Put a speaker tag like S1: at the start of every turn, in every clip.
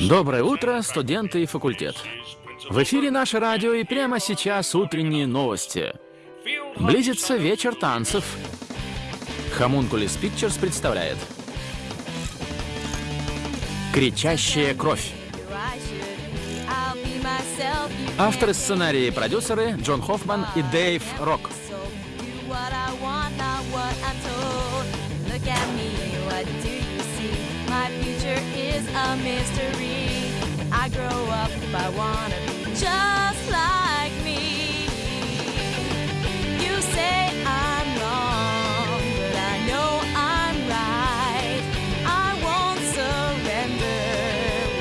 S1: Доброе утро, студенты и факультет. В эфире наше радио и прямо сейчас утренние новости. Близится вечер танцев. Хамункулис Pictures представляет «Кричащая кровь». Авторы сценария и продюсеры Джон Хоффман и Дэйв Рок. a mystery. I grow up if I wanna be just like me. You say I'm wrong, but I know I'm right. I won't surrender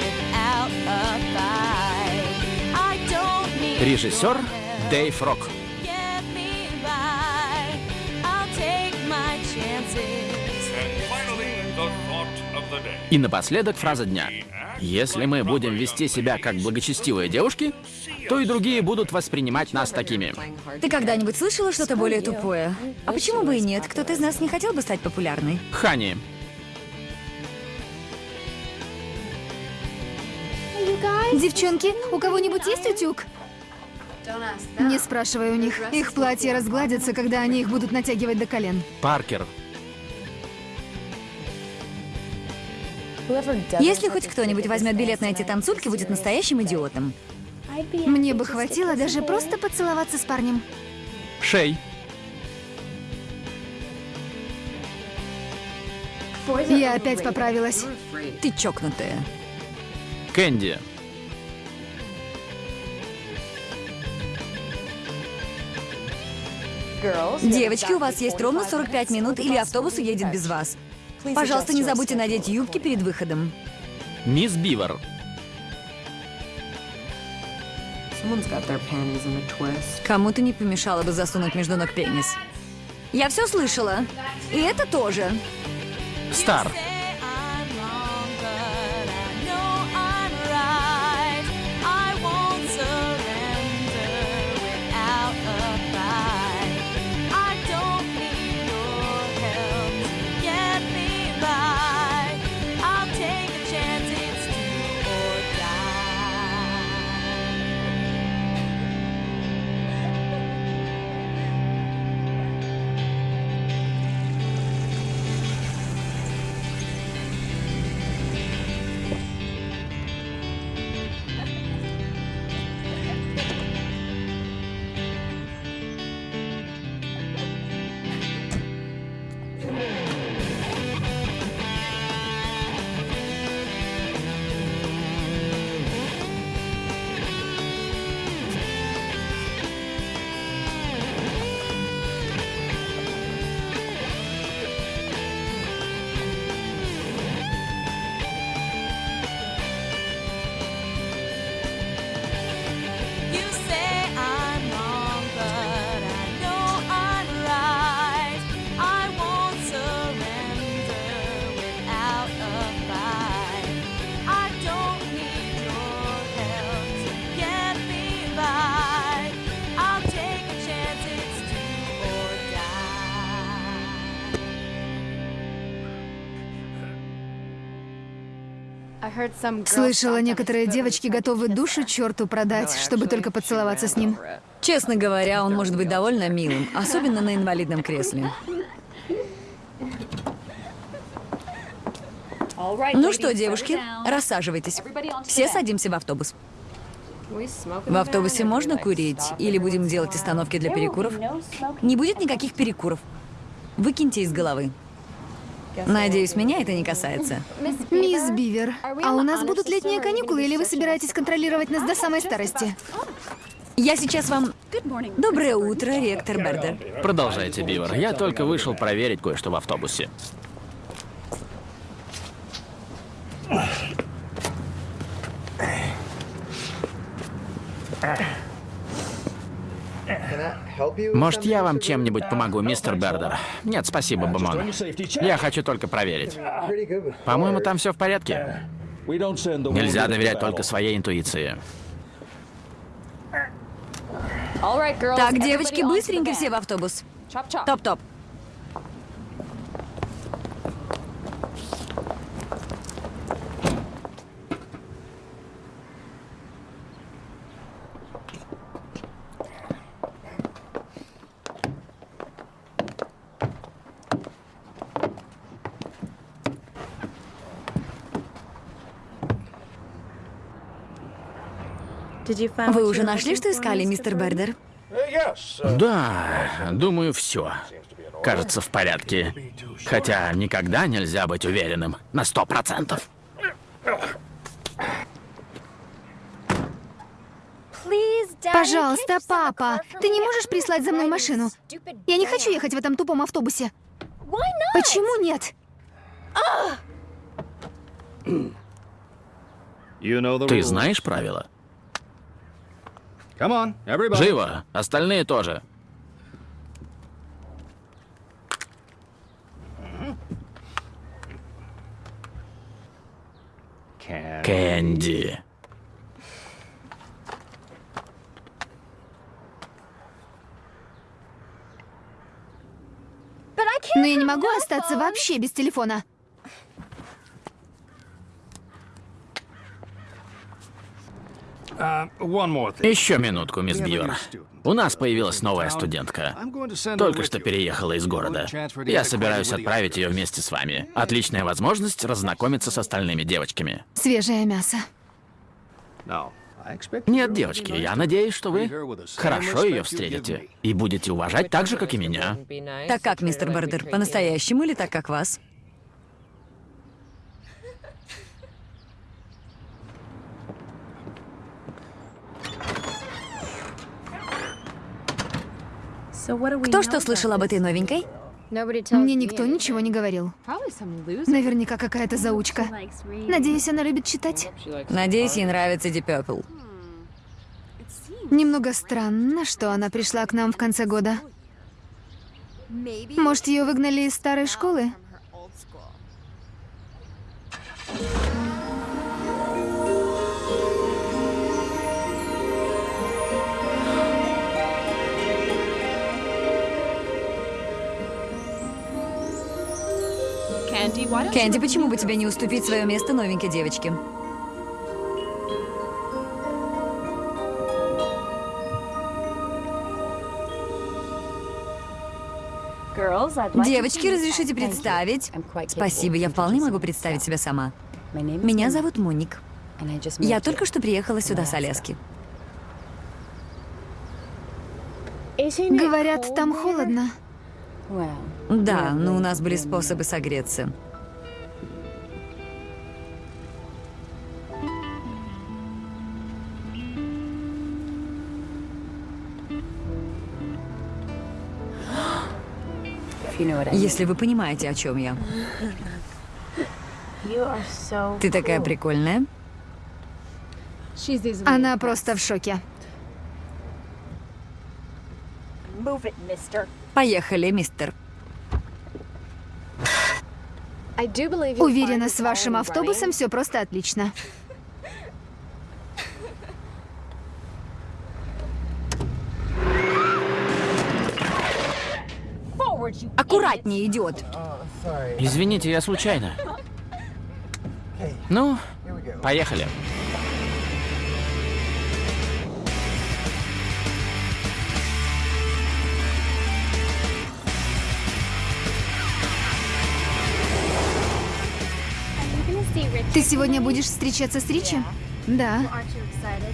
S1: without a fight. I don't need Режиссер Дэйв Рок. И напоследок фраза дня. Если мы будем вести себя как благочестивые девушки, то и другие будут воспринимать нас такими.
S2: Ты когда-нибудь слышала что-то более тупое? А почему бы и нет? Кто-то из нас не хотел бы стать популярной?
S1: Хани.
S3: Девчонки, у кого-нибудь есть утюг? Не спрашивай у них. Их платья разгладятся, когда они их будут натягивать до колен.
S1: Паркер.
S2: Если хоть кто-нибудь возьмет билет на эти танцульки, будет настоящим идиотом.
S3: Мне бы хватило даже просто поцеловаться с парнем.
S1: Шей.
S3: Я опять поправилась.
S2: Ты чокнутая.
S1: Кэнди.
S2: Девочки, у вас есть ровно 45 минут, или автобус уедет без вас. Пожалуйста, не забудьте надеть юбки перед выходом.
S1: Мисс Бивер.
S2: Кому-то не помешало бы засунуть между ног пенис. Я все слышала. И это тоже.
S1: Стар.
S3: Слышала, некоторые девочки готовы душу черту продать, чтобы только поцеловаться с ним.
S2: Честно говоря, он может быть довольно милым, особенно на инвалидном кресле. Ну что, девушки, рассаживайтесь. Все садимся в автобус. В автобусе можно курить? Или будем делать остановки для перекуров? Не будет никаких перекуров. Выкиньте из головы. Надеюсь, меня это не касается.
S3: Мисс Бивер, а у нас будут летние каникулы, или вы собираетесь контролировать нас до самой старости?
S2: Я сейчас вам... Доброе утро, ректор Бердер.
S1: Продолжайте, Бивер. Я только вышел проверить кое-что в автобусе. Может, я вам чем-нибудь помогу, мистер Бердер? Нет, спасибо, Бамон. Я хочу только проверить. По-моему, там все в порядке. Нельзя доверять только своей интуиции.
S2: Так, девочки, быстренько все в автобус. Топ-топ. Вы уже нашли, что искали, мистер Бердер?
S4: Да, думаю, все. Кажется, в порядке. Хотя никогда нельзя быть уверенным на сто процентов.
S3: Пожалуйста, папа, ты не можешь прислать за мной машину? Я не хочу ехать в этом тупом автобусе. Почему нет?
S4: Ты знаешь правила? Живо, остальные тоже. Кэнди.
S3: Но я не могу остаться вообще без телефона.
S4: Еще минутку, мисс Бивер. У нас появилась новая студентка. Только что переехала из города. Я собираюсь отправить ее вместе с вами. Отличная возможность разнакомиться с остальными девочками.
S3: Свежее мясо.
S4: Нет, девочки, я надеюсь, что вы хорошо ее встретите. И будете уважать так же, как и меня.
S2: Так как, мистер Бердер, по-настоящему или так, как вас? Кто что слышал об этой новенькой?
S3: Мне никто ничего не говорил. Наверняка какая-то заучка. Надеюсь, она любит читать.
S2: Надеюсь, ей нравится Deep Purple.
S3: Немного странно, что она пришла к нам в конце года. Может, ее выгнали из старой школы?
S2: Кэнди, почему бы тебе не уступить свое место новенькой девочке? Девочки, разрешите представить? Спасибо, я вполне могу представить себя сама. Меня зовут Моник. Я только что приехала сюда с Аляски.
S3: Говорят, там холодно.
S2: Да, но у нас были способы согреться. Если вы понимаете, о чем я. Ты такая прикольная.
S3: Она просто в шоке.
S2: Поехали, мистер.
S3: Уверена, с вашим автобусом все просто отлично.
S2: Аккуратнее, идиот.
S4: Извините, я случайно. Ну, поехали.
S3: Ты сегодня будешь встречаться с Ричи? Да.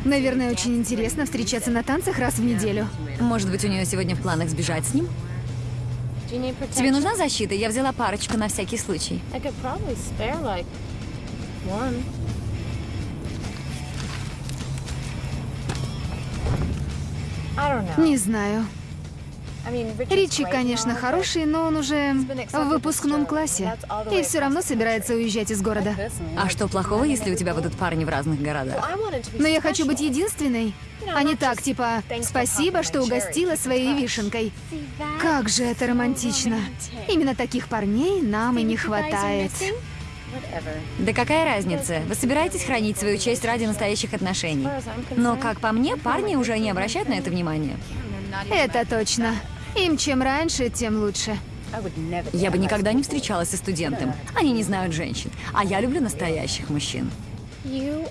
S3: Наверное, очень интересно встречаться на танцах раз в неделю.
S2: Может быть, у нее сегодня в планах сбежать с ним? Тебе нужна защита? Я взяла парочку на всякий случай.
S3: Не знаю. Ричи, конечно, хороший, но он уже в выпускном классе. И все равно собирается уезжать из города.
S2: А что плохого, если у тебя будут парни в разных городах?
S3: Но я хочу быть единственной. А не так, типа, спасибо, что угостила своей вишенкой. Как же это романтично. Именно таких парней нам и не хватает.
S2: Да какая разница? Вы собираетесь хранить свою честь ради настоящих отношений. Но, как по мне, парни уже не обращают на это внимания.
S3: Это точно. Им чем раньше, тем лучше.
S2: Я бы никогда не встречалась со студентом. Они не знают женщин. А я люблю настоящих мужчин.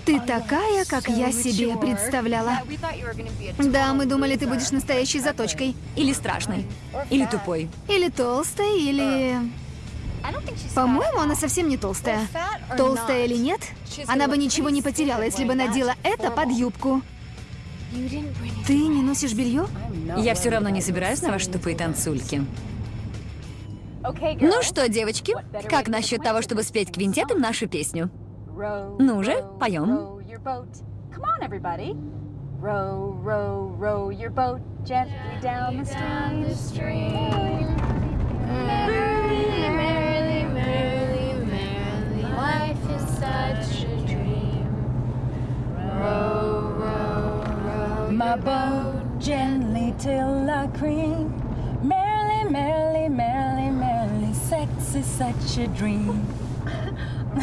S3: Ты такая, как я себе представляла. Да, мы думали, ты будешь настоящей заточкой.
S2: Или страшной. Или тупой.
S3: Или толстой, или... По-моему, она совсем не толстая. Толстая или нет, она бы ничего не потеряла, если бы надела это под юбку. Ты не носишь белье?
S2: Я все равно не собираюсь на ваши тупые танцульки. Ну что, девочки, как насчет того, чтобы спеть квинтетом нашу песню? Ну же, поем.
S5: Come on, everybody. Row, row, row your boat gently down the stream.
S6: Merrily,
S5: My boat gently till I cream. Merrily, merrily, merrily, merrily, sex is such a dream.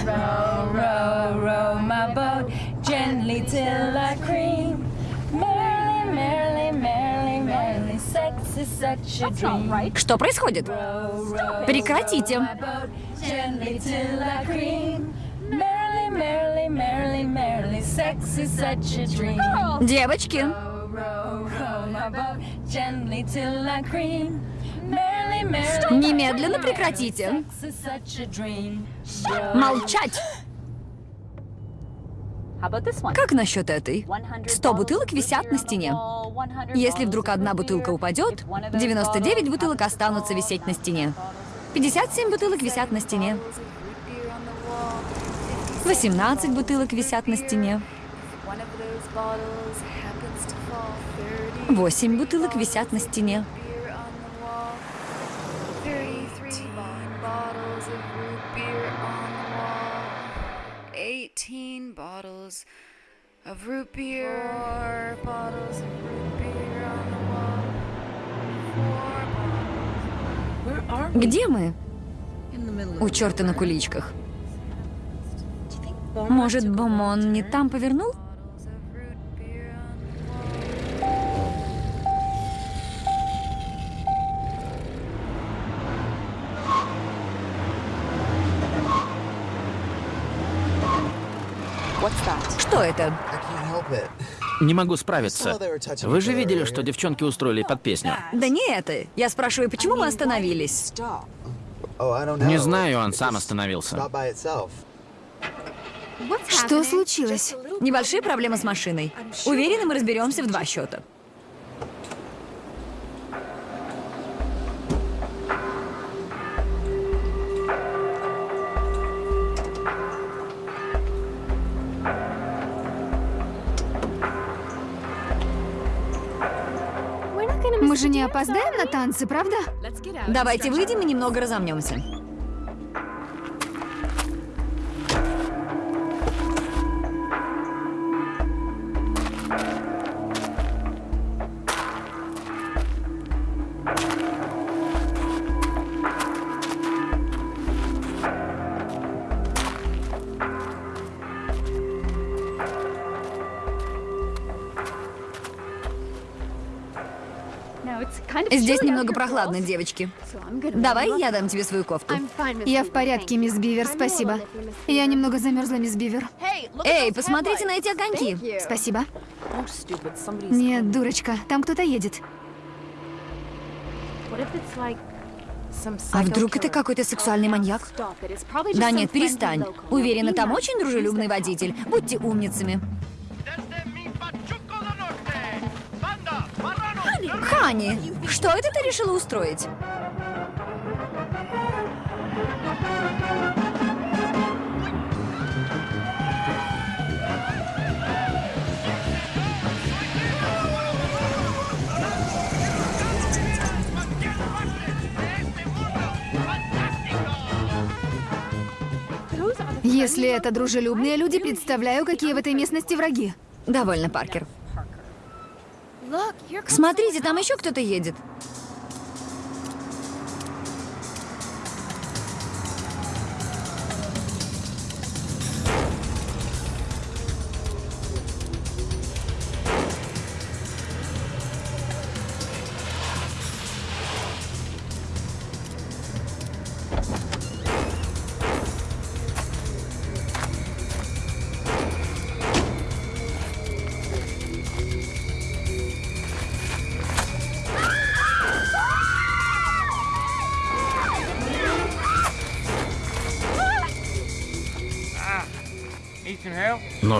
S5: row, row, row my boat gently till I cream. Merrily, merrily, merrily, merrily, sex is such a dream.
S2: Что происходит? Прекратите.
S5: Gently till I cream. Merrily, merrily, merrily, merrily, sex is such a dream.
S2: Девочки, немедленно прекратите. Молчать. Как насчет этой? 100 бутылок висят на стене. Если вдруг одна бутылка упадет, 99 бутылок останутся висеть на стене. 57 бутылок висят на стене. 18 бутылок висят на стене.
S6: One of those bottles happens to fall 30
S2: 8 бутылок висят на стене.
S6: beer on the wall. 33 bottles of root beer on the wall. 18 bottles of root beer. Four bottles of root beer on the wall. Four bottles.
S2: Где мы? У черта на куличках. Может, Бомон не там повернул? Что это?
S4: Не могу справиться. Вы же видели, что девчонки устроили под песню?
S2: Да не это. Я спрашиваю, почему мы остановились?
S7: Oh.
S4: Не знаю, он сам остановился.
S3: Что случилось?
S2: Небольшие проблемы с машиной. Уверена, мы разберемся в два счета.
S3: Же не опоздаем на танцы, правда?
S2: Давайте выйдем и немного разомнемся. Здесь немного прохладно, девочки. Давай я дам тебе свою кофту.
S3: Я в порядке, мисс Бивер, спасибо. Я немного замерзла, мисс Бивер.
S2: Эй, посмотрите на эти огоньки.
S3: Спасибо. Нет, дурочка, там кто-то едет.
S2: А вдруг это какой-то сексуальный маньяк? Да нет, перестань. Уверена, там очень дружелюбный водитель. Будьте умницами. Хани, что это ты решила устроить?
S3: Если это дружелюбные люди, представляю, какие в этой местности враги.
S2: Довольно, Паркер. Смотрите, там еще кто-то едет.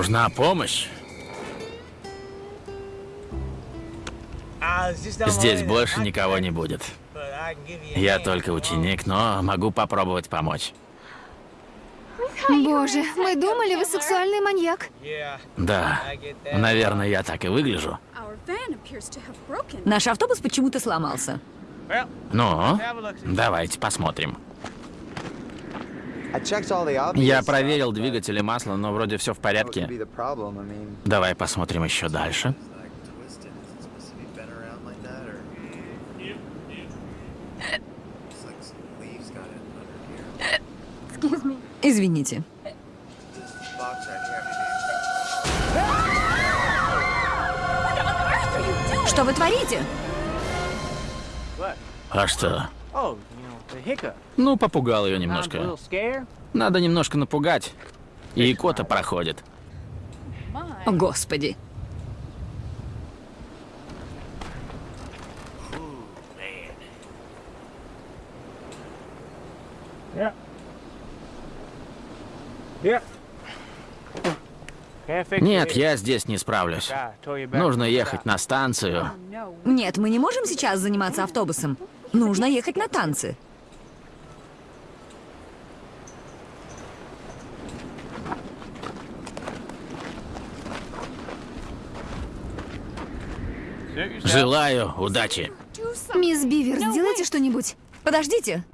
S4: Нужна помощь. Здесь больше никого не будет. Я только ученик, но могу попробовать помочь.
S3: Боже, мы думали, вы сексуальный маньяк.
S4: Да, наверное, я так и выгляжу.
S2: Наш автобус почему-то сломался.
S4: Ну, давайте посмотрим.
S7: I checked all the obvious
S4: Я проверил двигатель и масло, но вроде все в порядке. Давай посмотрим еще дальше.
S2: Извините. Что вы творите?
S4: А что? Ну, попугал ее немножко. Надо немножко напугать. И кота проходит.
S2: О, Господи.
S4: Нет, я здесь не справлюсь. Нужно ехать на станцию.
S2: Нет, мы не можем сейчас заниматься автобусом. Нужно ехать на танцы.
S4: Желаю удачи.
S3: Мисс Бивер, сделайте что-нибудь.
S2: Подождите.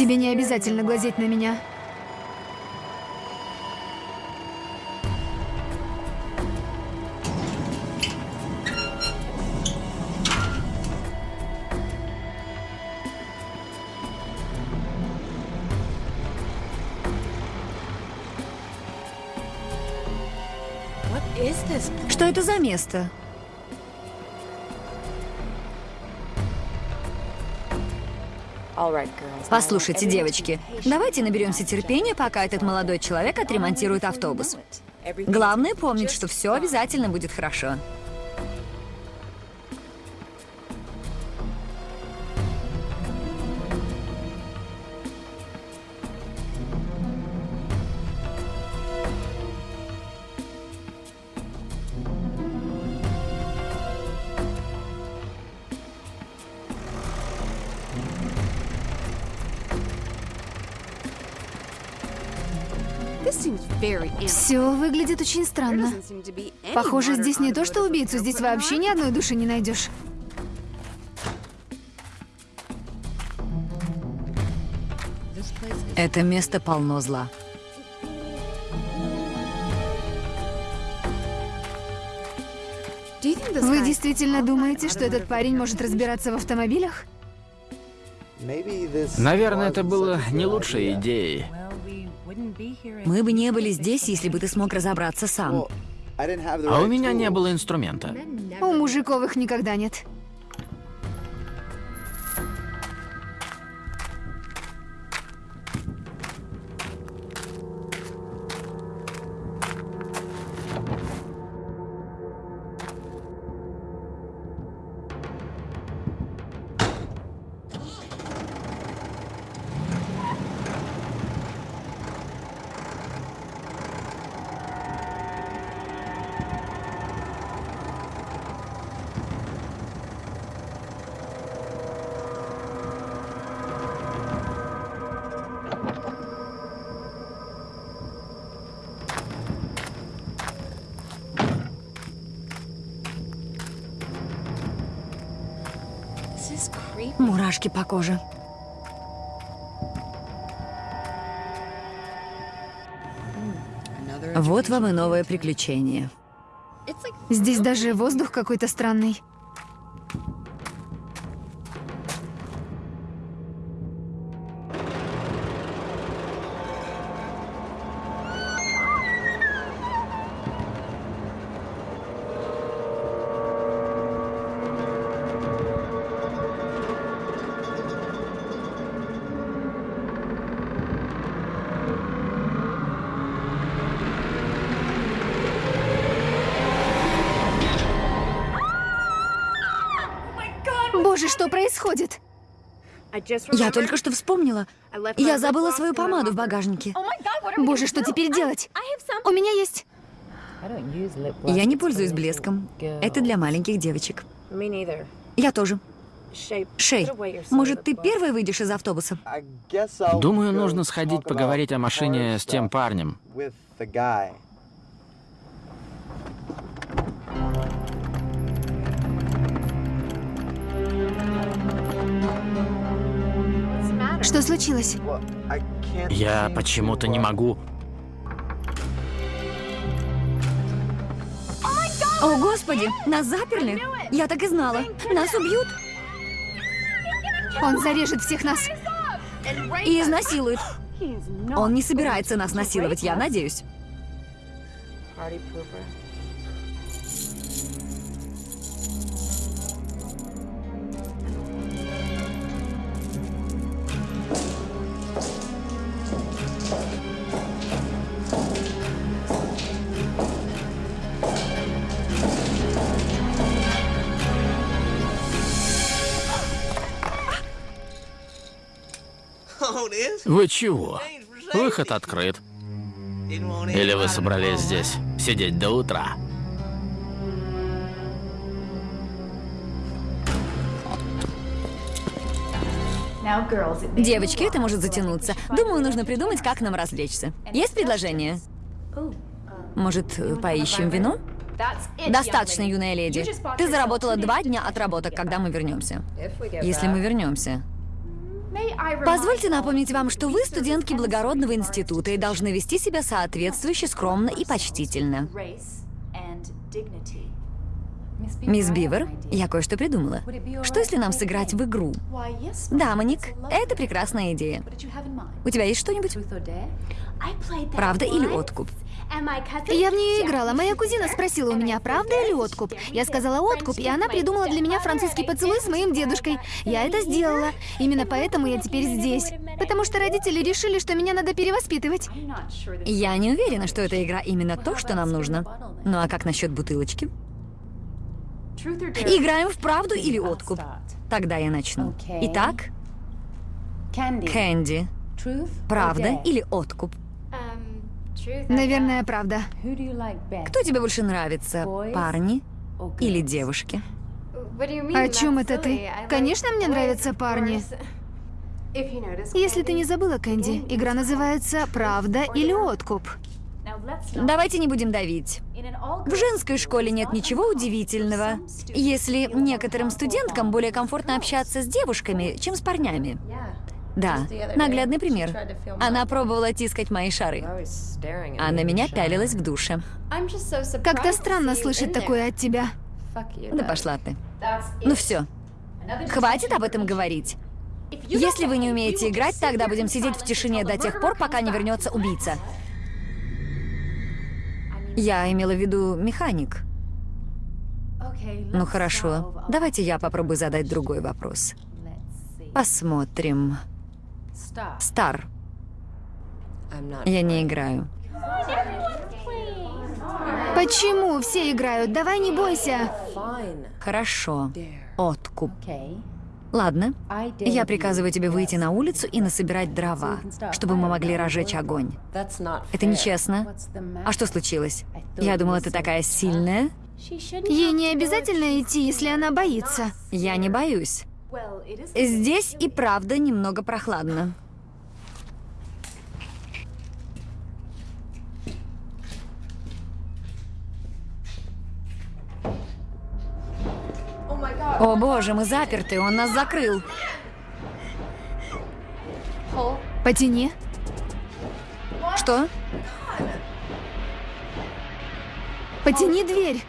S3: Тебе не обязательно глазеть на меня.
S2: Что это за место? Послушайте, девочки, давайте наберемся терпения, пока этот молодой человек отремонтирует автобус. Главное помнить, что все обязательно будет хорошо.
S3: Все выглядит очень странно. Похоже, здесь не то что убийцу, здесь вообще ни одной души не найдешь.
S2: Это место полно зла.
S3: Вы действительно думаете, что этот парень может разбираться в автомобилях?
S4: Наверное, это было не лучшей идеей.
S2: Мы бы не были здесь, если бы ты смог разобраться сам.
S4: А у меня не было инструмента.
S3: У мужиков их никогда нет.
S2: Коже. Вот вам и новое приключение.
S3: Здесь даже воздух какой-то странный.
S2: Я только что вспомнила. Я забыла свою помаду в багажнике.
S3: Боже, что теперь делать? У меня есть.
S2: Я не пользуюсь блеском. Это для маленьких девочек. Я тоже. Шей, может, ты первой выйдешь из автобуса?
S4: Думаю, нужно сходить поговорить о машине с тем парнем.
S3: Что случилось?
S4: Я почему-то не могу.
S2: О, Господи, нас заперли? Я так и знала. Нас убьют
S3: Он зарежет всех нас.
S2: и изнасилуют. Он не собирается нас насиловать, я надеюсь.
S4: Вы чего? Выход открыт. Или вы собрались здесь сидеть до утра?
S2: Девочки, это может затянуться. Думаю, нужно придумать, как нам развлечься. Есть предложение? Может, поищем вино? Достаточно, юная леди. Ты заработала два дня отработок, когда мы вернемся. Если мы вернемся. Позвольте напомнить вам, что вы студентки благородного института и должны вести себя соответствующе скромно и почтительно. Мисс Бивер, я кое-что придумала. Что если нам сыграть в игру? Да, Моник, это прекрасная идея. У тебя есть что-нибудь? Правда или откуп?
S3: Я в нее играла. Моя кузина спросила у меня, правда или откуп. Я сказала откуп, и она придумала для меня французский поцелуй с моим дедушкой. Я это сделала. Именно поэтому я теперь здесь. Потому что родители решили, что меня надо перевоспитывать.
S2: Я не уверена, что эта игра именно то, что нам нужно. Ну а как насчет бутылочки? Играем в правду или откуп? Тогда я начну. Итак, Кэнди, правда или откуп?
S3: Наверное, правда.
S2: Кто тебе больше нравится, парни или девушки?
S3: О чем это ты? Конечно, мне нравятся парни. Если ты не забыла, Кэнди, игра называется «Правда или откуп».
S2: Давайте не будем давить. В женской школе нет ничего удивительного, если некоторым студенткам более комфортно общаться с девушками, чем с парнями. Да, наглядный пример. Она пробовала тискать мои шары, а на меня пялилась в душе.
S3: Как-то странно слышать такое от тебя.
S2: Да пошла ты. Ну все, хватит об этом говорить. Если вы не умеете играть, тогда будем сидеть в тишине до тех пор, пока не вернется убийца. Я имела в виду механик. Ну хорошо, давайте я попробую задать другой вопрос. Посмотрим. Стар. Я не играю.
S3: Почему все играют? Давай не бойся.
S2: Хорошо. Откуп. Ладно. Я приказываю тебе выйти на улицу и насобирать дрова, чтобы мы могли разжечь огонь. Это нечестно. А что случилось? Я думала, ты такая сильная.
S3: Ей не обязательно идти, если она боится.
S2: Я не боюсь. Здесь и правда немного прохладно. О боже, мы заперты, он нас закрыл.
S3: Потяни.
S2: Что?
S3: Потяни дверь.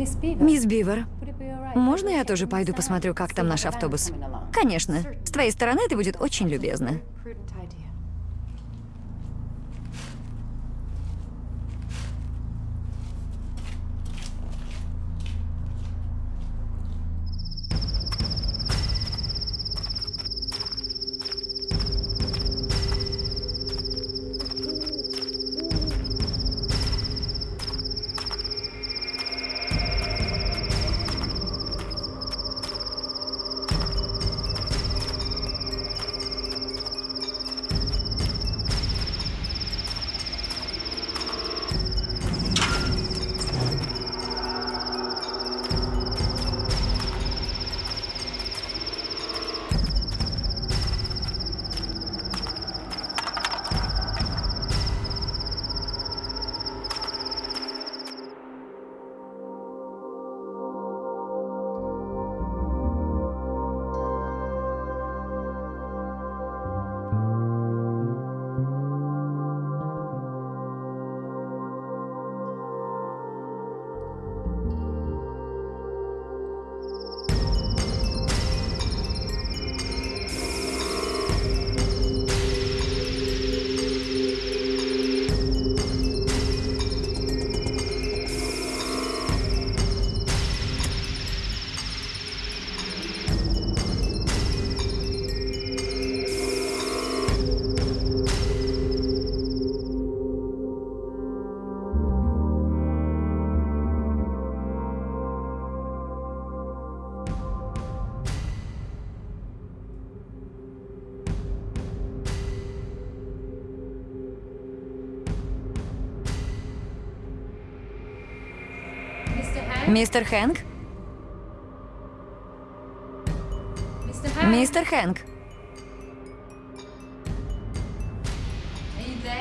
S2: Мисс Бивер, можно я тоже пойду посмотрю, как там наш автобус? Конечно. С твоей стороны это будет очень любезно. Мистер Хэнк? Мистер Хэнк?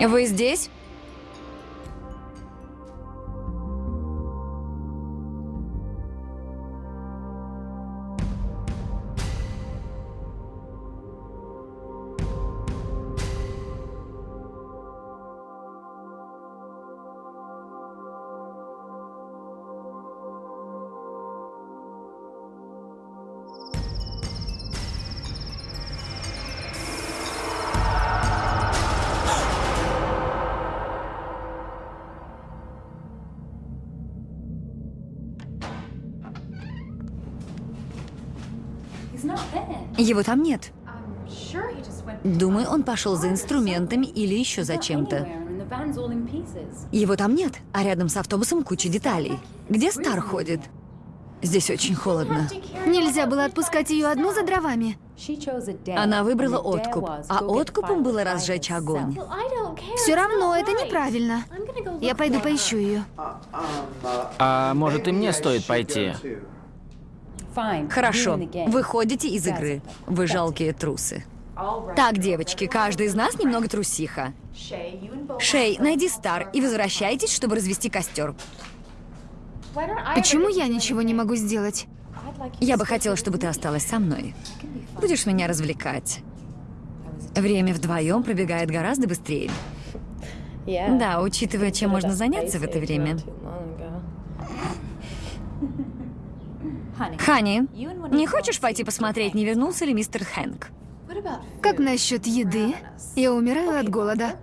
S2: Вы здесь? Его там нет. Думаю, он пошел за инструментами или еще за чем-то. Его там нет, а рядом с автобусом куча деталей. Где Стар ходит? Здесь очень холодно.
S3: Нельзя было отпускать ее одну за дровами.
S2: Она выбрала откуп, а откупом было разжечь огонь.
S3: Все равно это неправильно. Я пойду поищу ее.
S4: А может и мне стоит пойти?
S2: Хорошо, выходите из игры. Вы жалкие трусы. Так, девочки, каждый из нас немного трусиха. Шей, найди Стар и возвращайтесь, чтобы развести костер.
S3: Почему я ничего не могу сделать?
S2: Я бы хотела, чтобы ты осталась со мной. Будешь меня развлекать. Время вдвоем пробегает гораздо быстрее. Да, учитывая, чем можно заняться в это время. Хани, не хочешь пойти посмотреть, не вернулся ли мистер Хэнк?
S3: Как насчет еды? Я умираю от голода.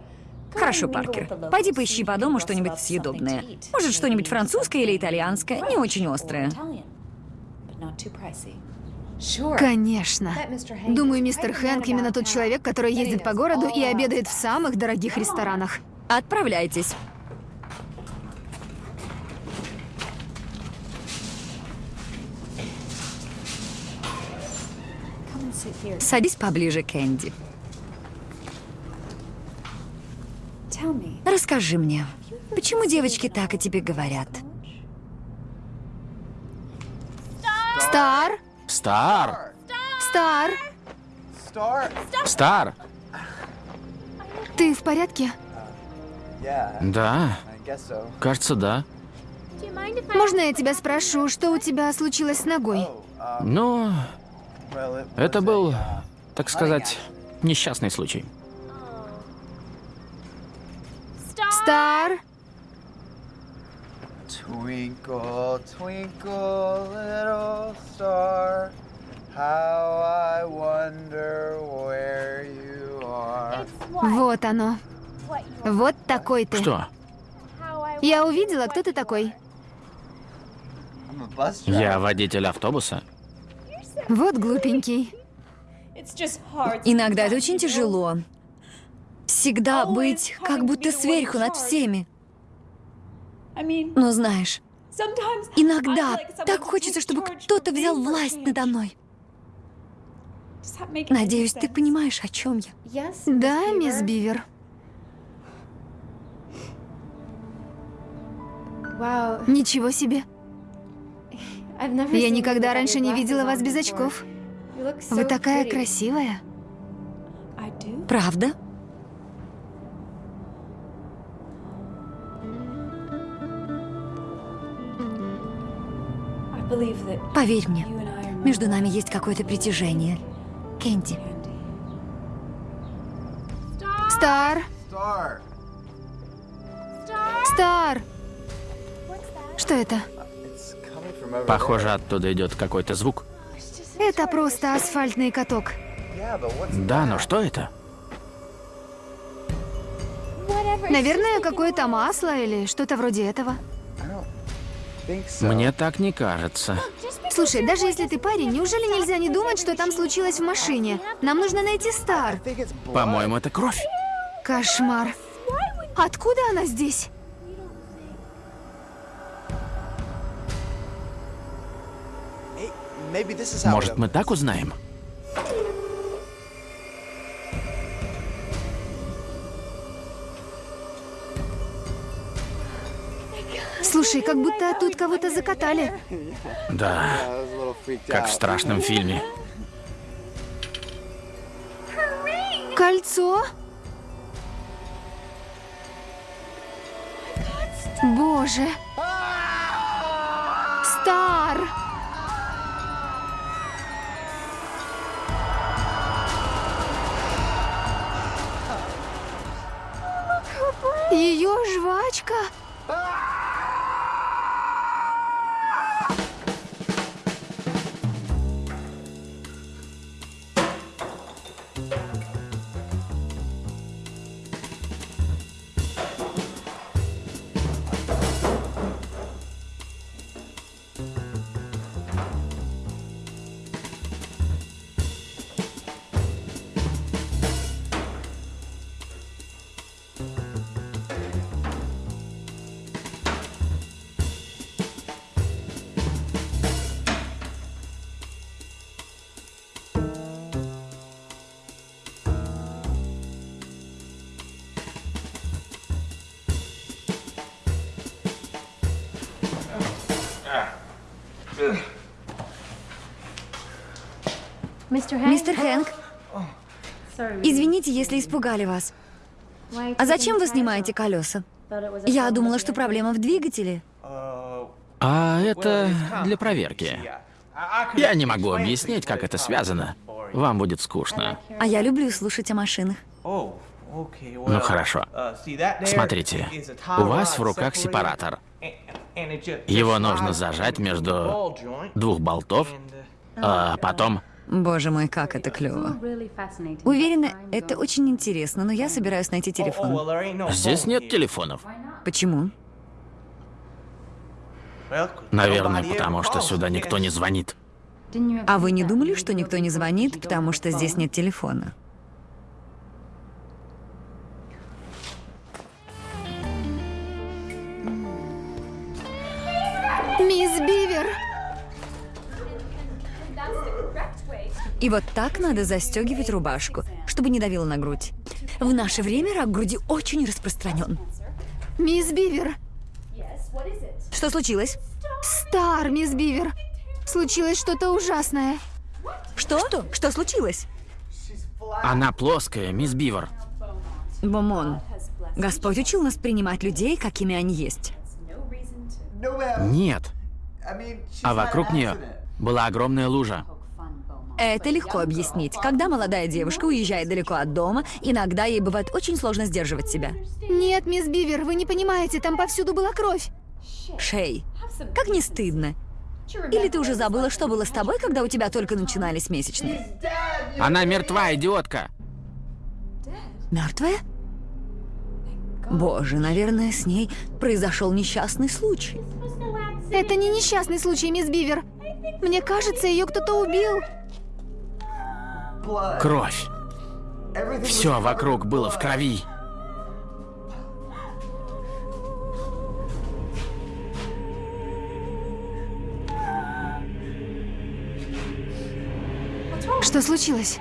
S2: Хорошо, Паркер. Пойди поищи по дому что-нибудь съедобное. Может, что-нибудь французское или итальянское, не очень острое.
S3: Конечно. Думаю, мистер Хэнк именно тот человек, который ездит по городу и обедает в самых дорогих ресторанах.
S2: Отправляйтесь. Садись поближе, Кэнди. Расскажи мне, почему девочки так о тебе говорят?
S3: Стар?
S4: Стар!
S3: Стар?
S7: Star?
S4: Стар!
S3: Ты в порядке?
S4: Да, кажется, да.
S3: Можно я тебя спрошу, что у тебя случилось с ногой?
S7: Oh, um,
S4: Ну, это был, так сказать, несчастный случай.
S3: Стар?
S7: Twinkle, twinkle, little star, how I wonder where you are.
S3: Вот оно. Вот такой ты.
S4: Что?
S3: Я увидела, кто ты такой.
S4: Я водитель автобуса?
S3: Вот глупенький.
S2: Иногда это очень тяжело. Всегда быть как будто сверху над всеми. Но знаешь, иногда так хочется, чтобы кто-то взял власть надо мной. Надеюсь, ты понимаешь, о чем я.
S3: Да, мисс Бивер. Ничего себе. Я никогда раньше не видела вас без очков. Вы такая красивая.
S2: Правда? Поверь мне, между нами есть какое-то притяжение. Кенди.
S3: Стар,
S7: Star.
S3: Стар. Что это?
S4: Похоже, оттуда идет какой-то звук.
S3: Это просто асфальтный каток.
S4: Да, но что это?
S3: Наверное, какое-то масло или что-то вроде этого.
S4: Мне так не кажется.
S3: Слушай, даже если ты парень, неужели нельзя не думать, что там случилось в машине? Нам нужно найти Стар.
S4: По-моему, это кровь.
S3: Кошмар. Откуда она здесь?
S4: Может, мы так узнаем?
S3: Слушай, как будто тут кого-то закатали.
S4: Да, как в страшном фильме.
S3: Кольцо? Боже. Стар. Ее жвачка.
S2: Мистер Хэнк, извините, если испугали вас. А зачем вы снимаете колеса? Я думала, что проблема в двигателе.
S4: А это для проверки. Я не могу объяснить, как это связано. Вам будет скучно.
S2: А я люблю слушать о машинах.
S4: Ну хорошо. Смотрите, у вас в руках сепаратор. Его нужно зажать между двух болтов, а потом...
S2: Боже мой, как это клево. Уверена, это очень интересно, но я собираюсь найти телефон.
S4: Здесь нет телефонов.
S2: Почему?
S4: Наверное, потому что сюда никто не звонит.
S2: А вы не думали, что никто не звонит, потому что здесь нет телефона? И вот так надо застегивать рубашку, чтобы не давило на грудь. В наше время рак груди очень распространен.
S3: Мисс Бивер.
S2: Что случилось?
S3: Стар, мисс Бивер. Случилось что-то ужасное.
S2: Что? Что? Что случилось?
S4: Она плоская, мисс Бивер.
S2: Бомон, Господь учил нас принимать людей, какими они есть.
S4: Нет. А вокруг нее была огромная лужа.
S2: Это легко объяснить. Когда молодая девушка уезжает далеко от дома, иногда ей бывает очень сложно сдерживать себя.
S3: Нет, мисс Бивер, вы не понимаете, там повсюду была кровь.
S2: Шей, как не стыдно. Или ты уже забыла, что было с тобой, когда у тебя только начинались месячные?
S4: Она мертва, идиотка.
S2: Мертвая? Боже, наверное, с ней произошел несчастный случай.
S3: Это не несчастный случай, мисс Бивер. Мне кажется, ее кто-то убил.
S4: Кровь. Все вокруг было в крови.
S3: Что случилось?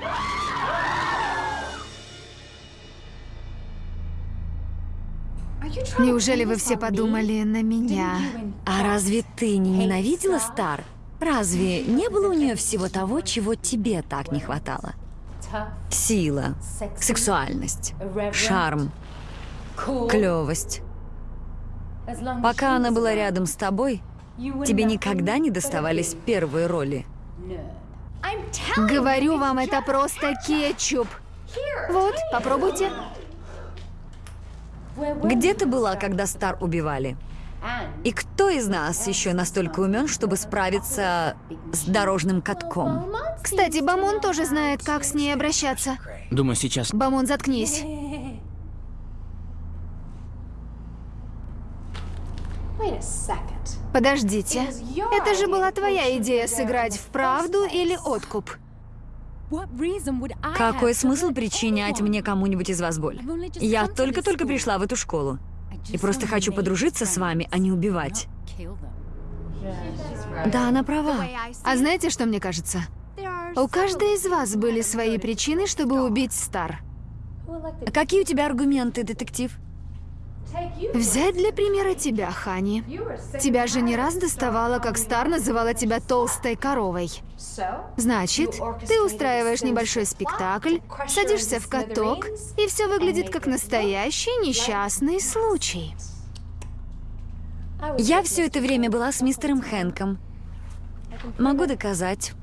S3: Неужели вы все подумали на меня?
S2: А разве ты не ненавидела Стар? Разве не было у нее всего того, чего тебе так не хватало? Сила, сексуальность, шарм, клевость. Пока она была рядом с тобой, тебе никогда не доставались первые роли.
S3: Говорю вам, это просто кетчуп. Вот, попробуйте.
S2: Где ты была, когда Стар убивали? И кто из нас еще настолько умен, чтобы справиться с дорожным катком?
S3: Кстати, Бамон тоже знает, как с ней обращаться.
S4: Думаю, сейчас...
S3: Бамон, заткнись. Подождите. Это же была твоя идея сыграть в правду или откуп.
S2: Какой смысл причинять мне кому-нибудь из вас боль? Я только-только пришла в эту школу. И просто хочу подружиться с вами, а не убивать. Да, она права.
S3: А знаете, что мне кажется? У каждой из вас были свои причины, чтобы убить Стар.
S2: Какие у тебя аргументы, детектив?
S3: Взять для примера тебя, Хани. Тебя же не раз доставало, как Стар называла тебя толстой коровой. Значит, ты устраиваешь небольшой спектакль, садишься в каток, и все выглядит как настоящий несчастный случай.
S2: Я все это время была с мистером Хэнком. Могу доказать.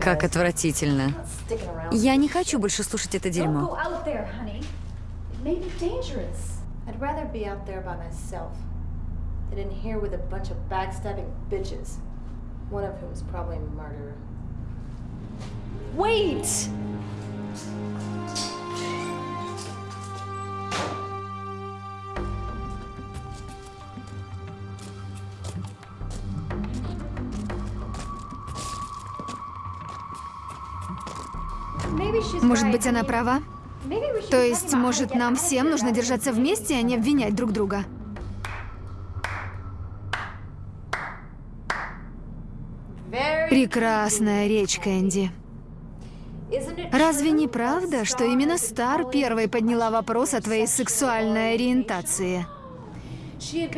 S2: Как отвратительно. Я не хочу больше слушать это дерьмо.
S5: I'd rather be out there by myself than in here with a bunch of backstabbing bitches, one of whom is probably a murderer.
S1: Wait!
S3: Может быть, она права? То есть, может, нам всем нужно держаться вместе, а не обвинять друг друга? Прекрасная речь, Кэнди. Разве не правда, что именно Стар первой подняла вопрос о твоей сексуальной ориентации?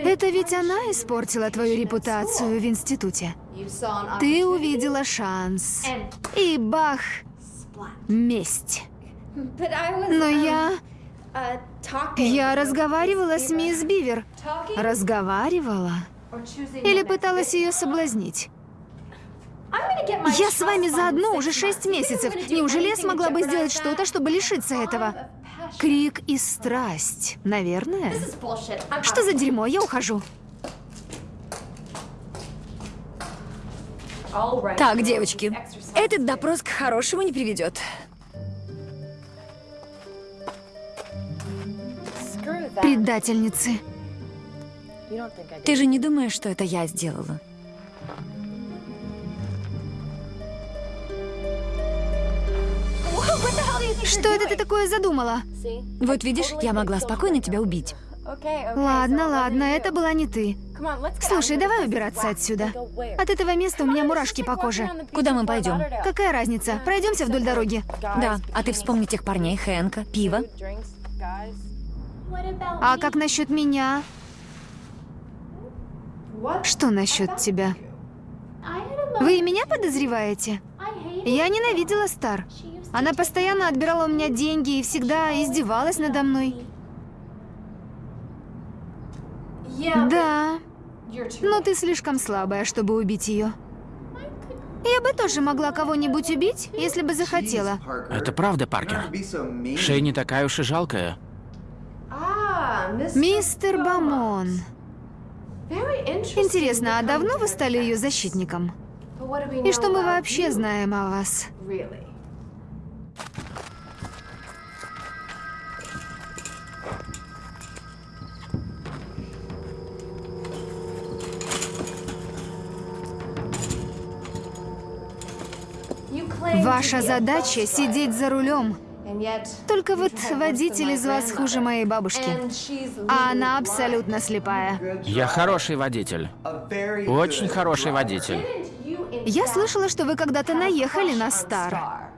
S3: Это ведь она испортила твою репутацию в институте. Ты увидела шанс. И бах, месть. Но я... Я разговаривала с мисс Бивер. Разговаривала? Или пыталась ее соблазнить? Я с вами заодно уже шесть месяцев. Неужели я смогла бы сделать что-то, чтобы лишиться этого? Крик и страсть, наверное. Что за дерьмо? Я ухожу.
S2: Так, девочки, этот допрос к хорошему не приведет.
S3: Предательницы.
S2: Ты же не думаешь, что это я сделала?
S3: Что это ты такое задумала?
S2: Вот видишь, я могла спокойно тебя убить.
S3: Ладно, ладно, это была не ты. Слушай, давай убираться отсюда. От этого места у меня мурашки по коже.
S2: Куда мы пойдем?
S3: Какая разница? Пройдемся вдоль дороги.
S2: Да, а ты вспомни тех парней, Хэнка, пиво.
S3: А как насчет меня? Что насчет тебя? Вы и меня подозреваете? Я ненавидела Стар. Она постоянно отбирала у меня деньги и всегда издевалась надо мной. Да, но ты слишком слабая, чтобы убить ее. Я бы тоже могла кого-нибудь убить, если бы захотела.
S4: Это правда, Паркер. Шей не такая уж и жалкая.
S3: Мистер Бамон. Интересно, а давно вы стали ее защитником? И что мы вообще знаем о вас? Ваша задача — сидеть за рулем. Только вот водитель из вас хуже моей бабушки. А она абсолютно слепая.
S4: Я хороший водитель. Очень хороший водитель.
S3: Я слышала, что вы когда-то наехали на Стар.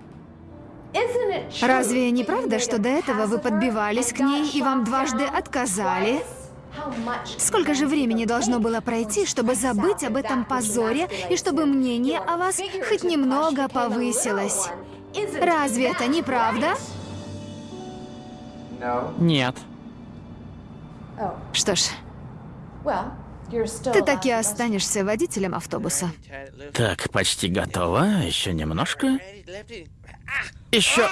S3: Разве не правда, что до этого вы подбивались к ней и вам дважды отказали? Сколько же времени должно было пройти, чтобы забыть об этом позоре и чтобы мнение о вас хоть немного повысилось? Разве это не правда?
S4: Нет.
S3: Что ж, ты так и останешься водителем автобуса.
S4: Так, почти готово. Еще немножко. Еще.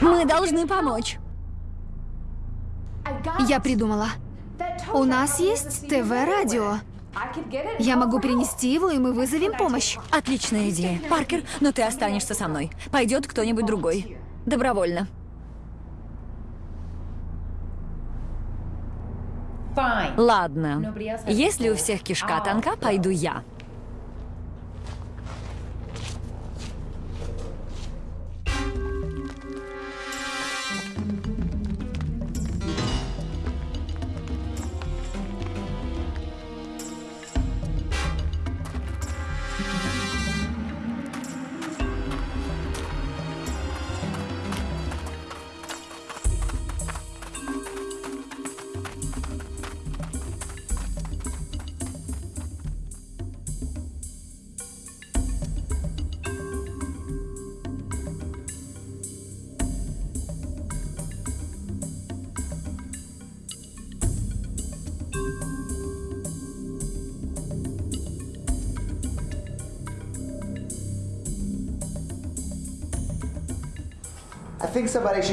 S2: Мы должны помочь.
S3: Я придумала. У нас есть ТВ-радио. Я могу принести его, и мы вызовем помощь.
S2: Отличная идея. Паркер, но ты останешься со мной. Пойдет кто-нибудь другой. Добровольно. Ладно. Если у всех кишка тонка, пойду я.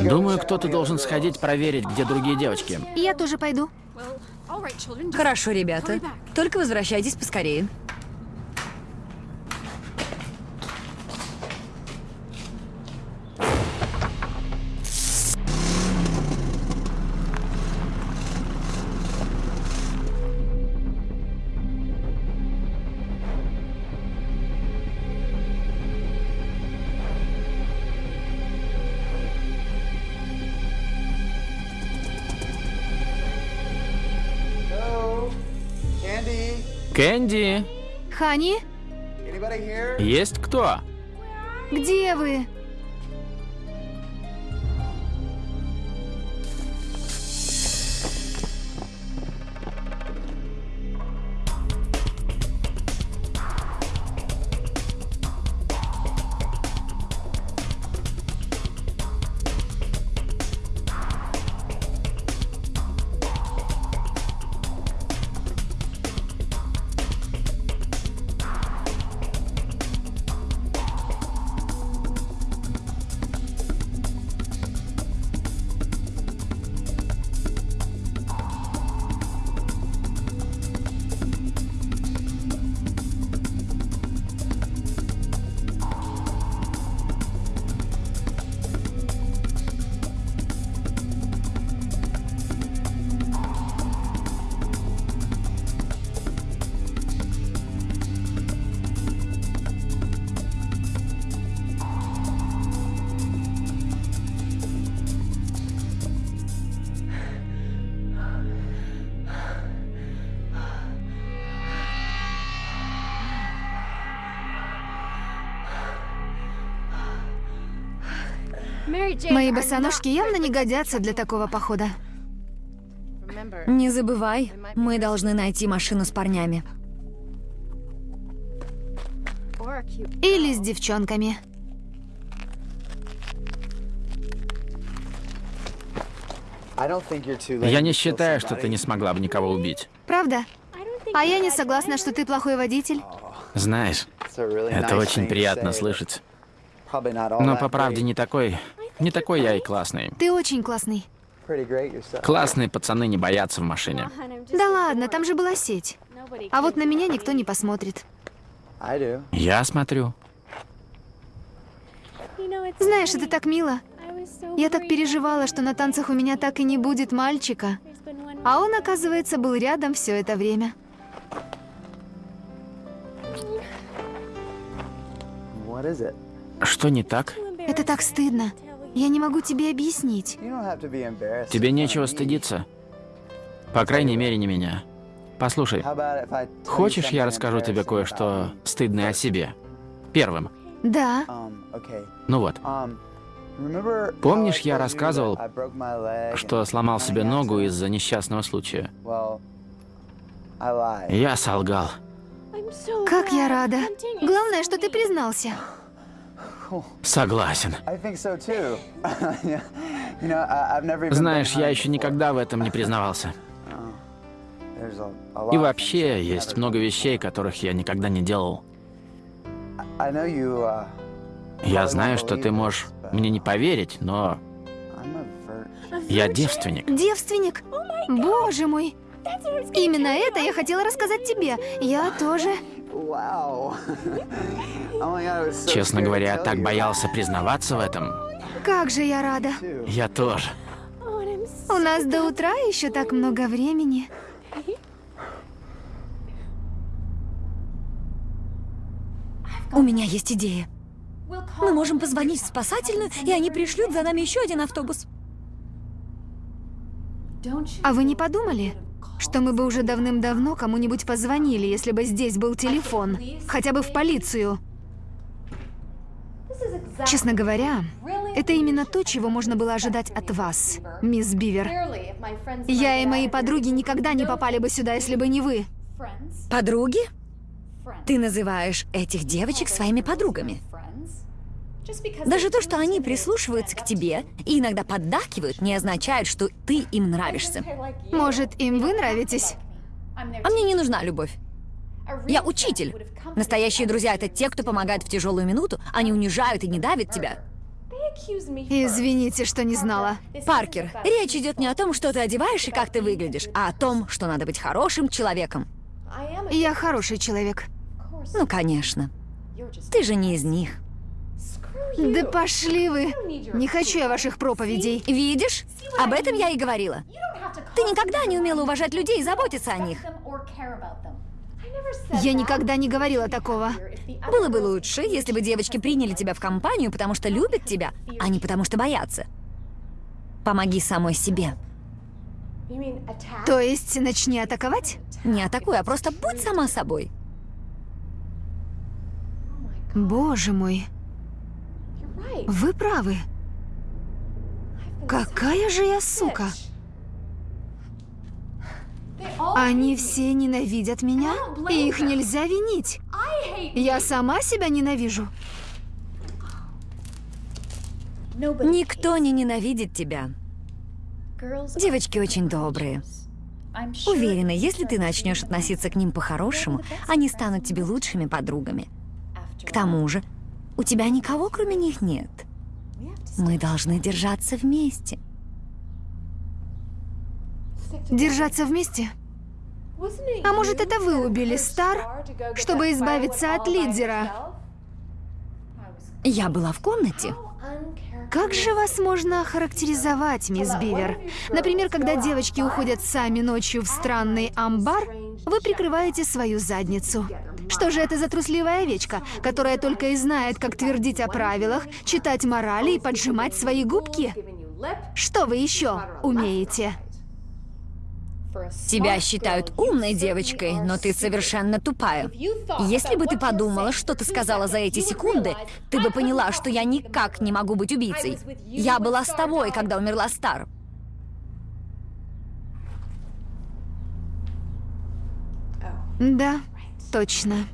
S4: Думаю, кто-то должен сходить проверить, где другие девочки.
S3: Я тоже пойду.
S2: Хорошо, ребята. Только возвращайтесь поскорее.
S3: Босоножки явно не годятся для такого похода.
S2: Не забывай, мы должны найти машину с парнями.
S3: Или с девчонками.
S4: Я не считаю, что ты не смогла бы никого убить.
S3: Правда? А я не согласна, что ты плохой водитель.
S4: Знаешь, это очень приятно слышать. Но по правде не такой, не такой я и классный.
S3: Ты очень классный.
S4: Классные пацаны не боятся в машине.
S3: Да ладно, там же была сеть. А вот на меня никто не посмотрит.
S4: Я смотрю.
S3: Знаешь, это так мило. Я так переживала, что на танцах у меня так и не будет мальчика. А он, оказывается, был рядом все это время.
S4: Что не так?
S3: Это так стыдно. Я не могу тебе объяснить.
S4: Тебе нечего стыдиться. По крайней мере, не меня. Послушай, хочешь, я расскажу тебе кое-что стыдное о себе? Первым.
S3: Да.
S4: Ну вот. Помнишь, я рассказывал, что сломал себе ногу из-за несчастного случая? Я солгал.
S3: Как я рада. Главное, что ты признался.
S4: Согласен. Знаешь, я еще никогда в этом не признавался. И вообще, есть много вещей, которых я никогда не делал. Я знаю, что ты можешь мне не поверить, но я девственник.
S3: Девственник? Боже мой! Именно это я хотела рассказать тебе. Я тоже.
S4: Честно говоря, я так боялся признаваться в этом.
S3: Как же я рада.
S4: Я тоже.
S3: У нас до утра еще так много времени.
S2: У меня есть идея. Мы можем позвонить в спасательную, и они пришлют за нами еще один автобус.
S3: А вы не подумали, что мы бы уже давным-давно кому-нибудь позвонили, если бы здесь был телефон? Хотя бы в полицию. Честно говоря, это именно то, чего можно было ожидать от вас, мисс Бивер. Я и мои подруги никогда не попали бы сюда, если бы не вы.
S2: Подруги? Ты называешь этих девочек своими подругами. Даже то, что они прислушиваются к тебе и иногда поддакивают, не означает, что ты им нравишься.
S3: Может, им вы нравитесь?
S2: А мне не нужна любовь. Я учитель. Настоящие друзья — это те, кто помогает в тяжелую минуту, они унижают и не давят тебя.
S3: Извините, что не знала.
S2: Паркер, речь идет не о том, что ты одеваешь и как ты выглядишь, а о том, что надо быть хорошим человеком.
S3: Я хороший человек.
S2: Ну, конечно. Ты же не из них.
S3: Да пошли вы. Не хочу я ваших проповедей.
S2: Видишь? Об этом я и говорила. Ты никогда не умела уважать людей и заботиться о них.
S3: Я никогда не говорила такого.
S2: Было бы лучше, если бы девочки приняли тебя в компанию, потому что любят тебя, а не потому что боятся. Помоги самой себе.
S3: То есть начни атаковать?
S2: Не атакуй, а просто будь сама собой.
S3: Боже мой. Вы правы. Какая же я сука. Они все ненавидят меня, и их нельзя винить. Я сама себя ненавижу.
S2: Никто не ненавидит тебя. Девочки очень добрые. Уверена, если ты начнешь относиться к ним по-хорошему, они станут тебе лучшими подругами. К тому же, у тебя никого, кроме них, нет. Мы должны держаться вместе.
S3: Держаться вместе? А может, это вы убили Стар, чтобы избавиться от лидера?
S2: Я была в комнате.
S3: Как же вас можно охарактеризовать, мисс Бивер? Например, когда девочки уходят сами ночью в странный амбар, вы прикрываете свою задницу. Что же это за трусливая овечка, которая только и знает, как твердить о правилах, читать морали и поджимать свои губки? Что вы еще умеете?
S2: Тебя считают умной девочкой, но ты совершенно тупая. Если бы ты подумала, что ты сказала за эти секунды, ты бы поняла, что я никак не могу быть убийцей. Я была с тобой, когда умерла Стар.
S3: Да, точно.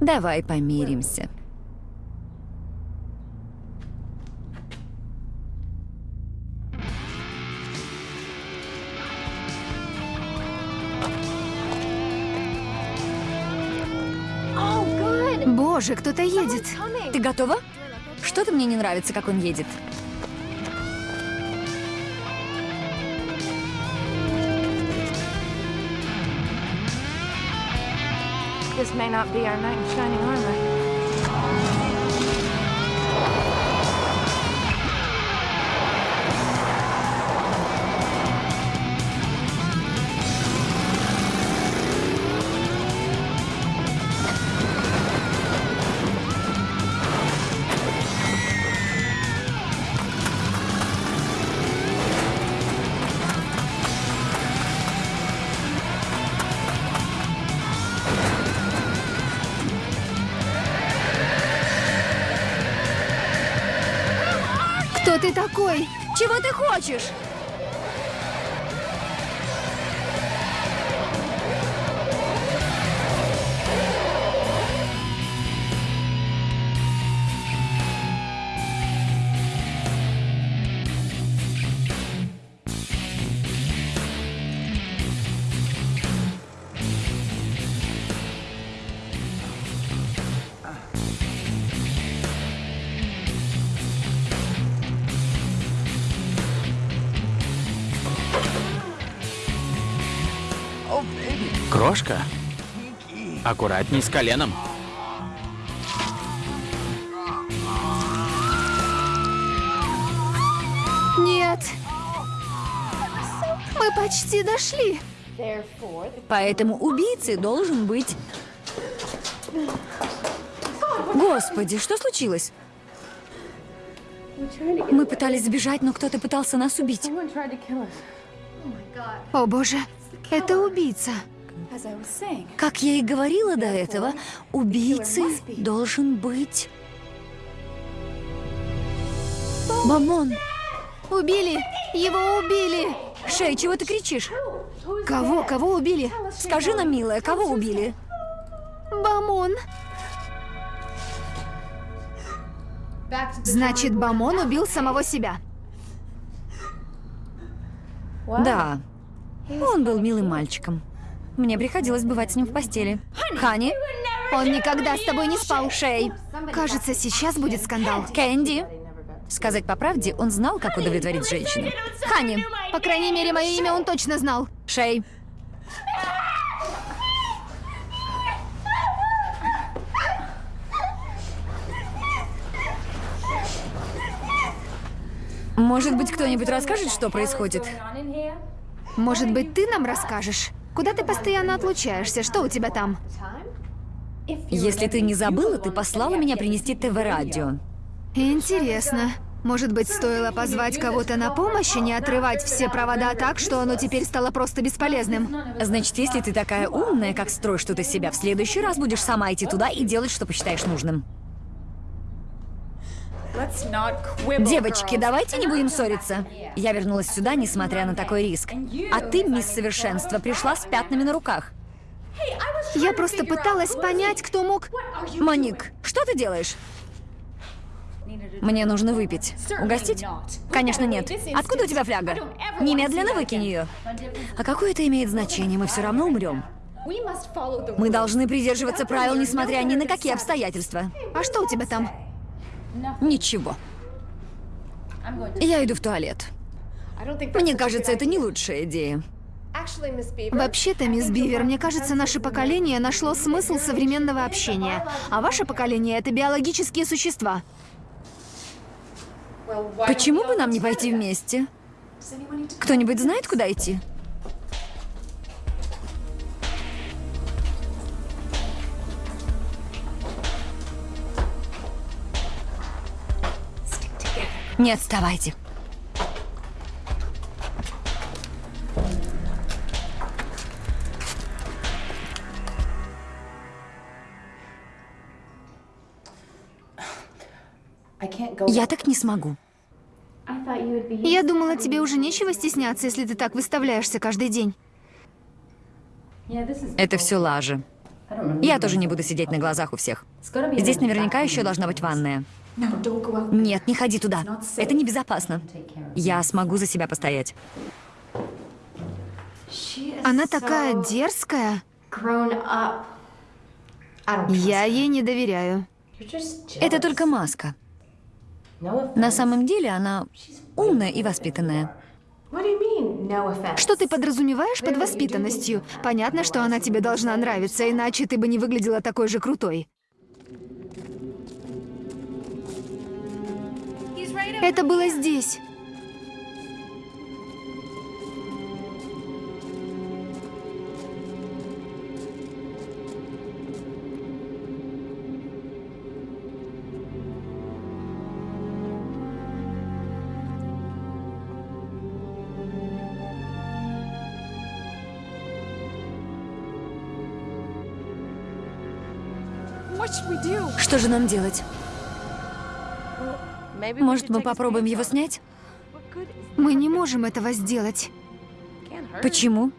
S2: Давай помиримся.
S3: Боже, кто-то едет.
S2: Ты готова? Что-то мне не нравится, как он едет.
S1: This may not be our knight in shining armor.
S3: Ты такой?
S2: Чего ты хочешь?
S4: Крошка? Аккуратней с коленом.
S3: Нет. Мы почти дошли.
S2: Поэтому убийцей должен быть... Господи, что случилось? Мы пытались сбежать, но кто-то пытался нас убить.
S3: О боже, это убийца.
S2: Как я и говорила до этого, убийцей должен быть... Бамон!
S3: Убили! Его убили!
S2: Шей, чего ты кричишь?
S3: Кого? Кого убили?
S2: Скажи нам, милая, кого убили?
S3: Бамон. Значит, Бамон убил самого себя.
S2: Да. Он был милым мальчиком. Мне приходилось бывать с ним в постели. Хани?
S3: Он никогда с тобой не спал. Шей. Кажется, сейчас будет скандал.
S2: Кэнди? Сказать по правде, он знал, как удовлетворить женщину. Хани,
S3: По крайней мере, мое имя он точно знал.
S2: Шей. Может быть, кто-нибудь расскажет, что происходит?
S3: Может быть, ты нам расскажешь? Куда ты постоянно отлучаешься? Что у тебя там?
S2: Если ты не забыла, ты послала меня принести ТВ-радио.
S3: Интересно. Может быть, стоило позвать кого-то на помощь и не отрывать все провода так, что оно теперь стало просто бесполезным?
S2: Значит, если ты такая умная, как строишь из себя, в следующий раз будешь сама идти туда и делать, что посчитаешь нужным. Девочки, давайте не будем ссориться. Я вернулась сюда, несмотря на такой риск. А ты, мисс Совершенство, пришла с пятнами на руках.
S3: Я просто пыталась понять, кто мог...
S2: Моник, что ты делаешь? Мне нужно выпить. Угостить? Конечно, нет. Откуда у тебя фляга? Немедленно выкинь ее. А какое это имеет значение? Мы все равно умрем. Мы должны придерживаться правил, несмотря ни на какие обстоятельства.
S3: А что у тебя там?
S2: Ничего. Я иду в туалет. Мне кажется, это не лучшая идея.
S3: Вообще-то, мисс Бивер, мне кажется, наше поколение нашло смысл современного общения. А ваше поколение — это биологические существа.
S2: Почему бы нам не пойти вместе? Кто-нибудь знает, куда идти? Не отставайте. Я так не смогу.
S3: Я думала, тебе уже нечего стесняться, если ты так выставляешься каждый день.
S2: Это все лажа. Я тоже не буду сидеть на глазах у всех. Здесь наверняка еще должна быть ванная. Нет, не ходи туда. Это небезопасно. Я смогу за себя постоять.
S3: Она такая дерзкая. Я ей не доверяю.
S2: Это только маска. На самом деле она умная и воспитанная.
S3: Что ты подразумеваешь под воспитанностью? Понятно, что она тебе должна нравиться, иначе ты бы не выглядела такой же крутой. Это было здесь.
S2: Что же нам делать? Может, мы попробуем его снять?
S3: Мы не можем этого сделать.
S2: Почему?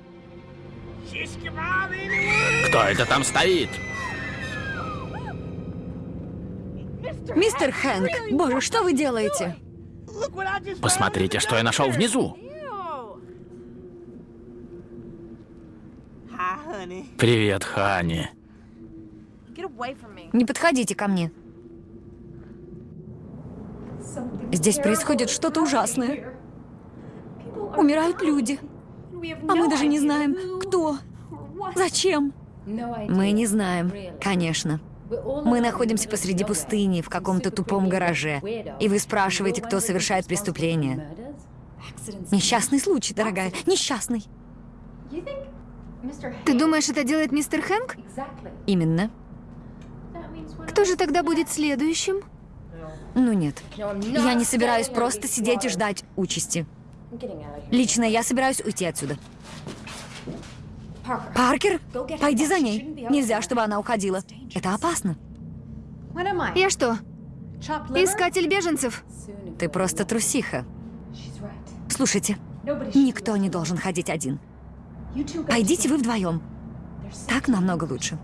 S4: Кто это там стоит?
S2: Мистер Хэнк, боже, что вы делаете?
S4: Посмотрите, что я нашел внизу. Привет, Хани.
S2: Не подходите ко мне. Здесь происходит что-то ужасное. Умирают люди. А мы даже не знаем, кто, зачем. Мы не знаем, конечно. Мы находимся посреди пустыни, в каком-то тупом гараже. И вы спрашиваете, кто совершает преступление. Несчастный случай, дорогая, несчастный.
S3: Ты думаешь, это делает мистер Хэнк?
S2: Именно.
S3: Кто же тогда будет следующим?
S2: Ну нет. Я не собираюсь просто сидеть и ждать участи. Лично я собираюсь уйти отсюда. Паркер, пойди за ней. Нельзя, чтобы она уходила. Это опасно.
S3: Я что, искатель беженцев?
S2: Ты просто трусиха. Слушайте, никто не должен ходить один. Пойдите вы вдвоем. Так намного лучше.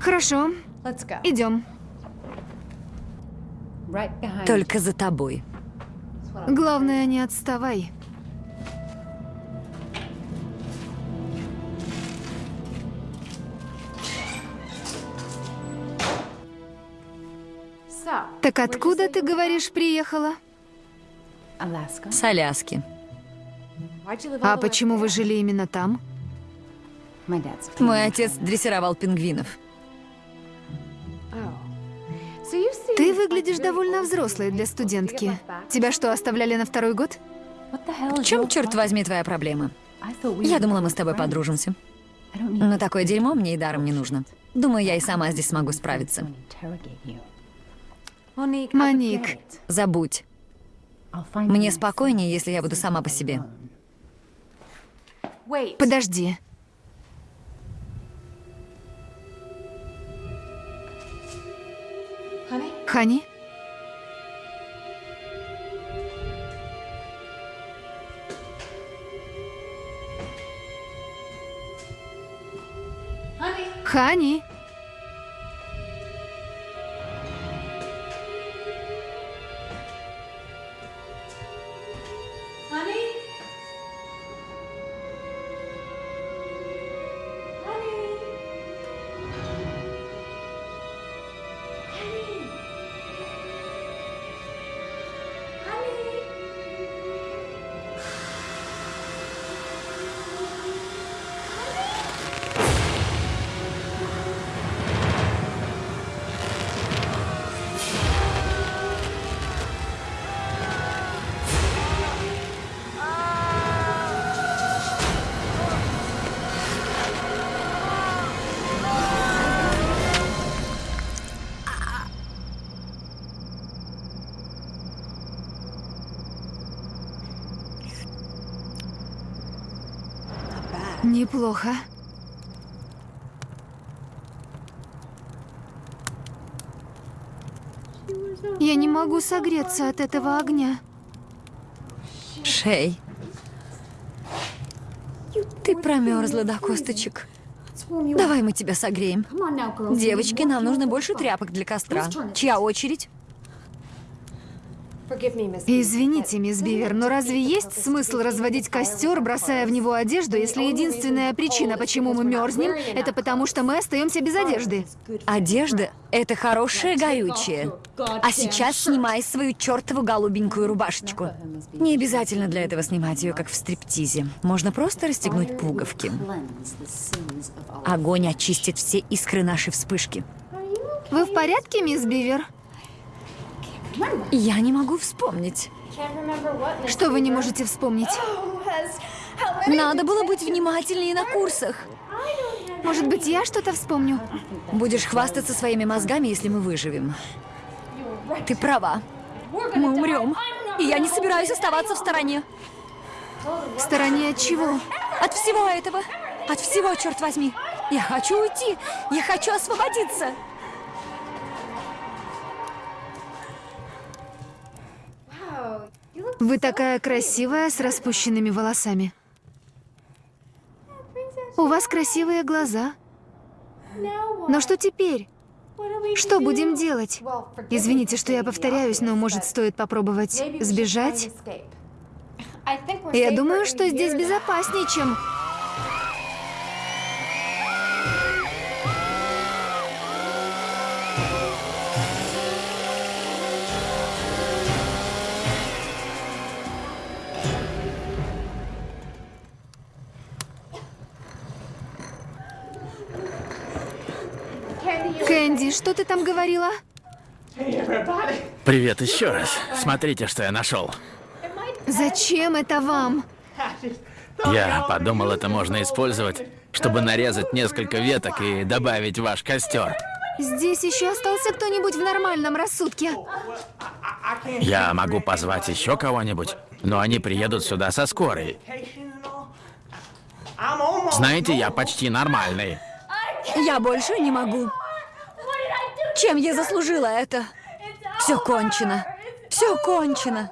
S3: Хорошо, идем.
S2: Только за тобой.
S3: Главное, не отставай. Так откуда, ты говоришь, приехала?
S2: С Аляски.
S3: А почему вы жили именно там?
S2: Мой отец дрессировал пингвинов.
S3: Ты выглядишь довольно взрослой для студентки. Тебя что, оставляли на второй год?
S2: В чем, черт возьми, твоя проблема? Я думала, мы с тобой подружимся. Но такое дерьмо мне и даром не нужно. Думаю, я и сама здесь смогу справиться.
S3: Моник,
S2: Забудь. Мне спокойнее, если я буду сама по себе.
S3: подожди. Хани? Хани? Неплохо. могу согреться от этого огня.
S2: Шей. Ты промерзла до косточек. Давай мы тебя согреем. Девочки, нам нужно больше тряпок для костра. Чья очередь?
S3: Извините, мисс Бивер, но разве есть смысл разводить костер, бросая в него одежду, если единственная причина, почему мы мерзнем, это потому, что мы остаемся без одежды?
S2: Одежда — это хорошее горючее. А сейчас снимай свою чертову голубенькую рубашечку. Не обязательно для этого снимать ее, как в стриптизе. Можно просто расстегнуть пуговки. Огонь очистит все искры нашей вспышки.
S3: Вы в порядке, мисс Бивер?
S2: Я не могу вспомнить.
S3: Что вы не можете вспомнить?
S2: Надо было быть внимательнее на курсах.
S3: Может быть, я что-то вспомню?
S2: Будешь хвастаться своими мозгами, если мы выживем. Ты права. Мы умрем. И я не собираюсь оставаться в стороне.
S3: В стороне от чего?
S2: От всего этого. От всего, черт возьми. Я хочу уйти. Я хочу освободиться.
S3: Вы такая красивая с распущенными волосами. У вас красивые глаза. Но что теперь? Что будем делать? Извините, что я повторяюсь, но может стоит попробовать сбежать? Я думаю, что здесь безопаснее, чем... Кэнди, что ты там говорила?
S4: Привет еще раз. Смотрите, что я нашел.
S3: Зачем это вам?
S4: Я подумал, это можно использовать, чтобы нарезать несколько веток и добавить в ваш костер.
S3: Здесь еще остался кто-нибудь в нормальном рассудке?
S4: Я могу позвать еще кого-нибудь, но они приедут сюда со скорой. Знаете, я почти нормальный.
S2: Я больше не могу. Чем я заслужила это? Все кончено. Все кончено.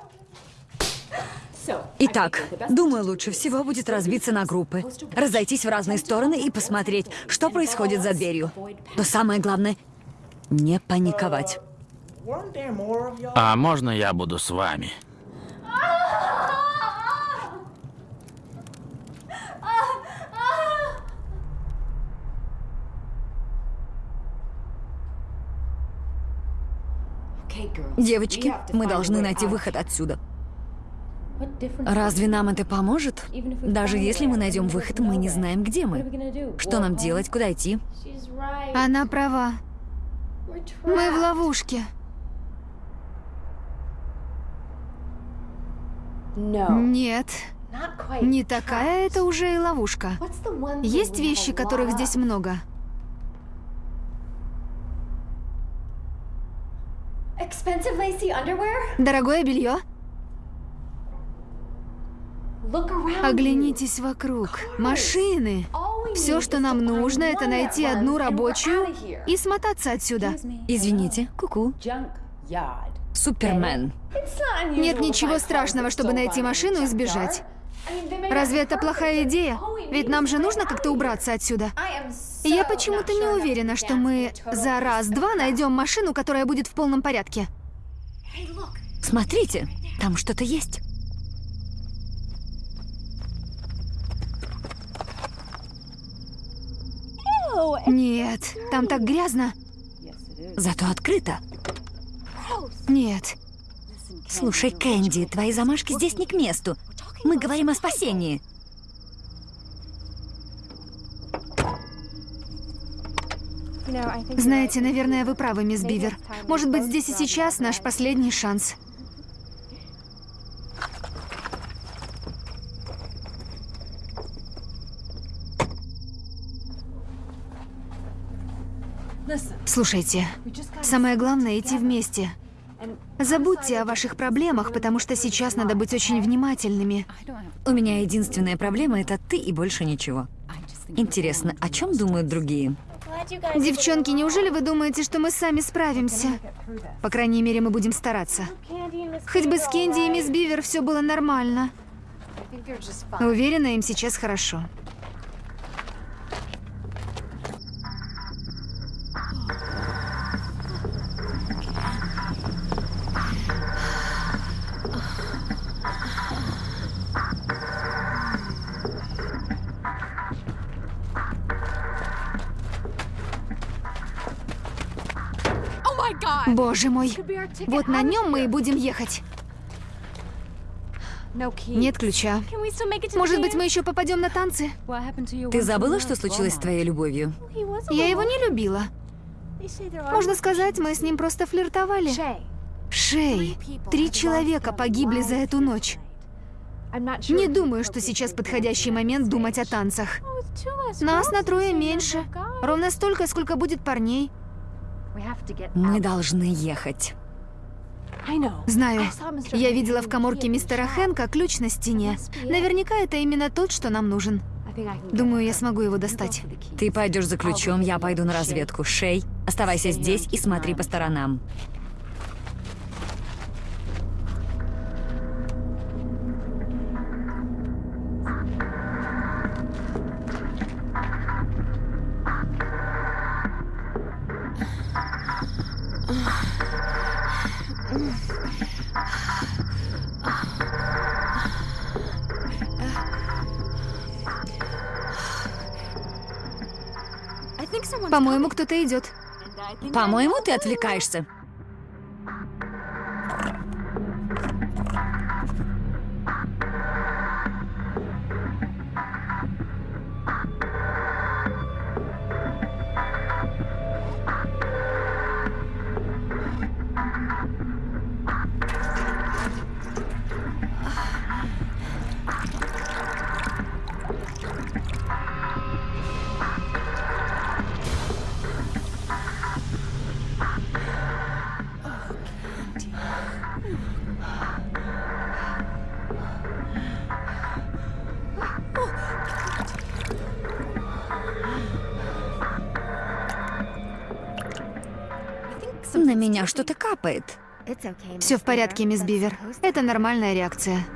S2: Итак, думаю, лучше всего будет разбиться на группы, разойтись в разные стороны и посмотреть, что происходит за дверью. Но самое главное — не паниковать.
S4: А можно я буду с вами?
S2: Девочки, мы должны найти выход отсюда. Разве нам это поможет? Даже если мы найдем выход, мы не знаем, где мы. Что нам делать, куда идти?
S3: Она права. Мы в ловушке. Нет. Не такая это уже и ловушка. Есть вещи, которых здесь много. Дорогое белье? Оглянитесь вокруг. Машины. Все, что нам нужно, это найти одну рабочую и смотаться отсюда.
S2: Извините, куку. Супермен.
S3: Нет ничего страшного, чтобы найти машину и сбежать. Разве это плохая идея? Ведь нам же нужно как-то убраться отсюда. Я почему-то не уверена, что мы за раз-два найдем машину, которая будет в полном порядке.
S2: Смотрите, там что-то есть.
S3: Нет, там так грязно.
S2: Зато открыто.
S3: Нет.
S2: Слушай, Кэнди, твои замашки здесь не к месту. Мы говорим о спасении.
S3: Знаете, наверное, вы правы, мисс Бивер. Может быть, здесь и сейчас наш последний шанс. Слушайте, самое главное идти вместе. Забудьте о ваших проблемах, потому что сейчас надо быть очень внимательными.
S2: У меня единственная проблема — это ты и больше ничего. Интересно, о чем думают другие?
S3: Девчонки, неужели вы думаете, что мы сами справимся? По крайней мере, мы будем стараться. Хоть бы с Кенди и мисс Бивер все было нормально. Уверена, им сейчас хорошо. Боже мой, вот на нем мы и будем ехать. Нет ключа. Может быть, мы еще попадем на танцы?
S2: Ты забыла, что случилось с твоей любовью?
S3: Я его не любила. Можно сказать, мы с ним просто флиртовали. Шей. Три человека погибли за эту ночь. Не думаю, что сейчас подходящий момент думать о танцах. Нас на трое меньше. Ровно столько, сколько будет парней.
S2: Мы должны ехать.
S3: Знаю. Я видела в коморке мистера Хэнка ключ на стене. Наверняка это именно тот, что нам нужен. Думаю, я смогу его достать.
S2: Ты пойдешь за ключом, я пойду на разведку. Шей, оставайся здесь и смотри по сторонам.
S3: По-моему, кто-то идет.
S2: По-моему, ты отвлекаешься. На меня что-то капает.
S3: Все в порядке, мисс Бивер. Это нормальная реакция.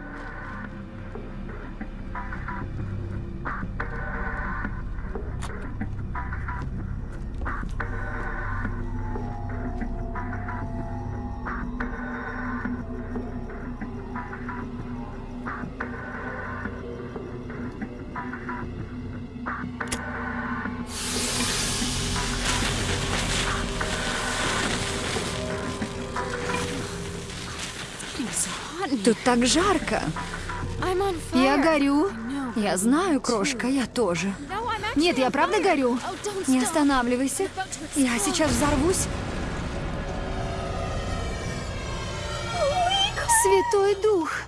S2: Так жарко.
S3: Я горю.
S2: Я знаю, крошка, я тоже.
S3: Нет, я правда горю.
S2: Не останавливайся. Я сейчас взорвусь.
S3: Святой Дух.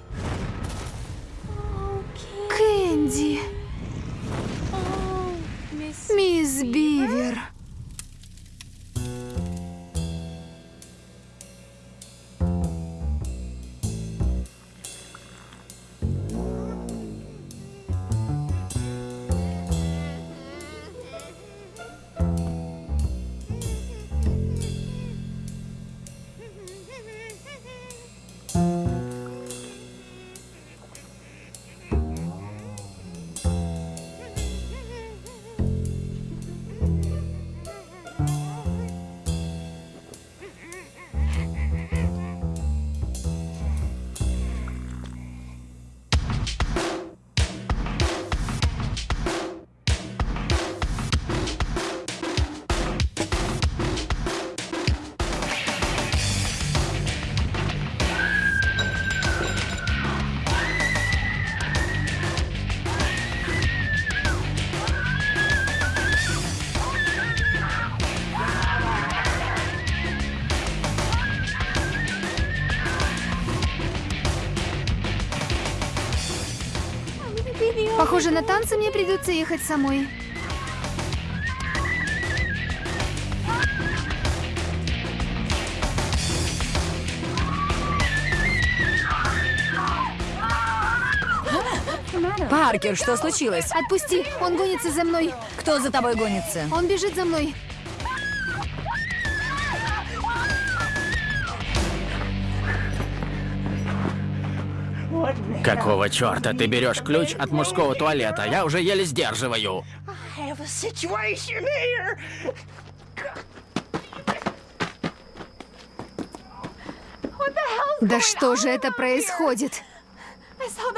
S3: На танцы мне придется ехать самой.
S2: Паркер, что случилось?
S3: Отпусти, он гонится за мной.
S2: Кто за тобой гонится?
S3: Он бежит за мной.
S4: Какого черта ты берешь ключ от мужского туалета? Я уже еле сдерживаю.
S3: Да что же это происходит?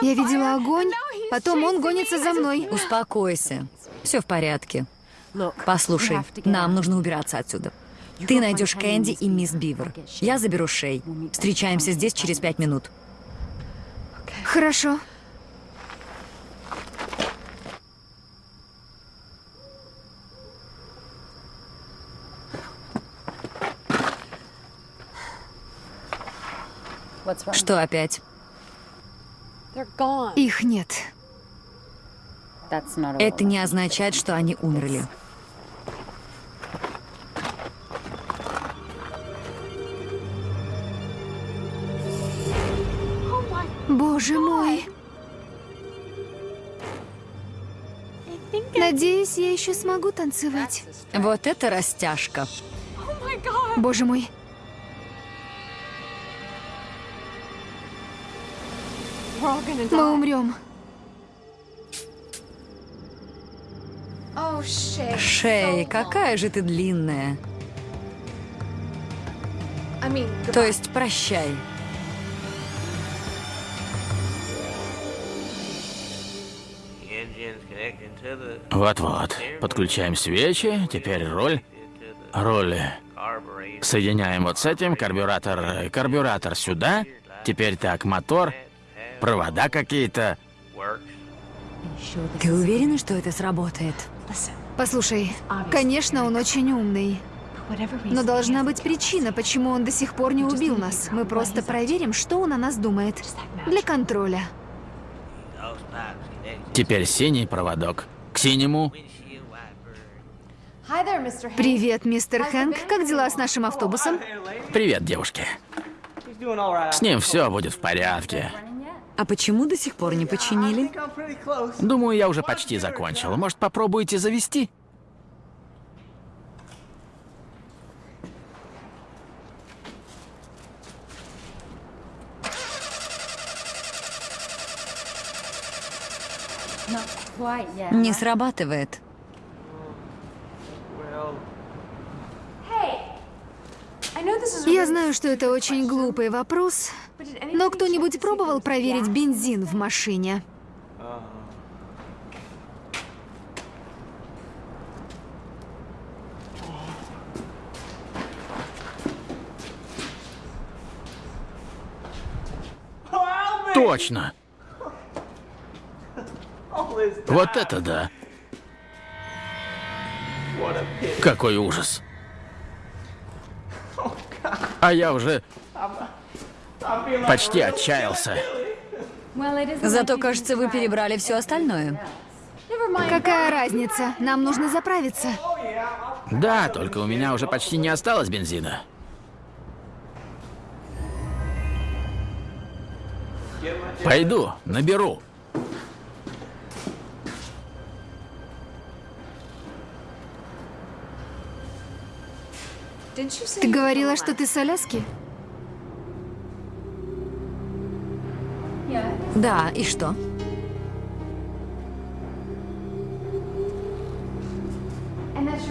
S3: Я видела огонь, потом он гонится за мной.
S2: Успокойся. Все в порядке. Послушай, нам нужно убираться отсюда. Ты найдешь Кэнди и мисс Бивер. Я заберу Шей. Встречаемся здесь через пять минут.
S3: Хорошо.
S2: Что опять?
S3: Их нет.
S2: Это не означает, что они умерли.
S3: Боже мой. Надеюсь, я еще смогу танцевать.
S2: Вот это растяжка.
S3: Боже мой. Мы умрем.
S2: Шей, какая же ты длинная. То есть прощай.
S4: Вот-вот. Подключаем свечи. Теперь роль. Роль. Соединяем вот с этим. Карбюратор. Карбюратор сюда. Теперь так, мотор. Провода какие-то.
S2: Ты уверена, что это сработает?
S3: Послушай, конечно, он очень умный. Но должна быть причина, почему он до сих пор не убил нас. Мы просто проверим, что он о нас думает. Для контроля.
S4: Теперь синий проводок. К синему.
S3: Привет, мистер Хэнк. Как дела с нашим автобусом?
S4: Привет, девушки. С ним все будет в порядке.
S2: А почему до сих пор не починили?
S4: Думаю, я уже почти закончил. Может, попробуете завести?
S2: Не срабатывает.
S3: Я знаю, что это очень глупый вопрос, но кто-нибудь пробовал проверить бензин в машине?
S4: Точно. Вот это да. Какой ужас. А я уже почти отчаялся.
S2: Зато, кажется, вы перебрали все остальное.
S3: Какая разница? Нам нужно заправиться.
S4: Да, только у меня уже почти не осталось бензина. Пойду, наберу.
S3: Ты говорила, что ты с Аляски?
S2: Да, и что?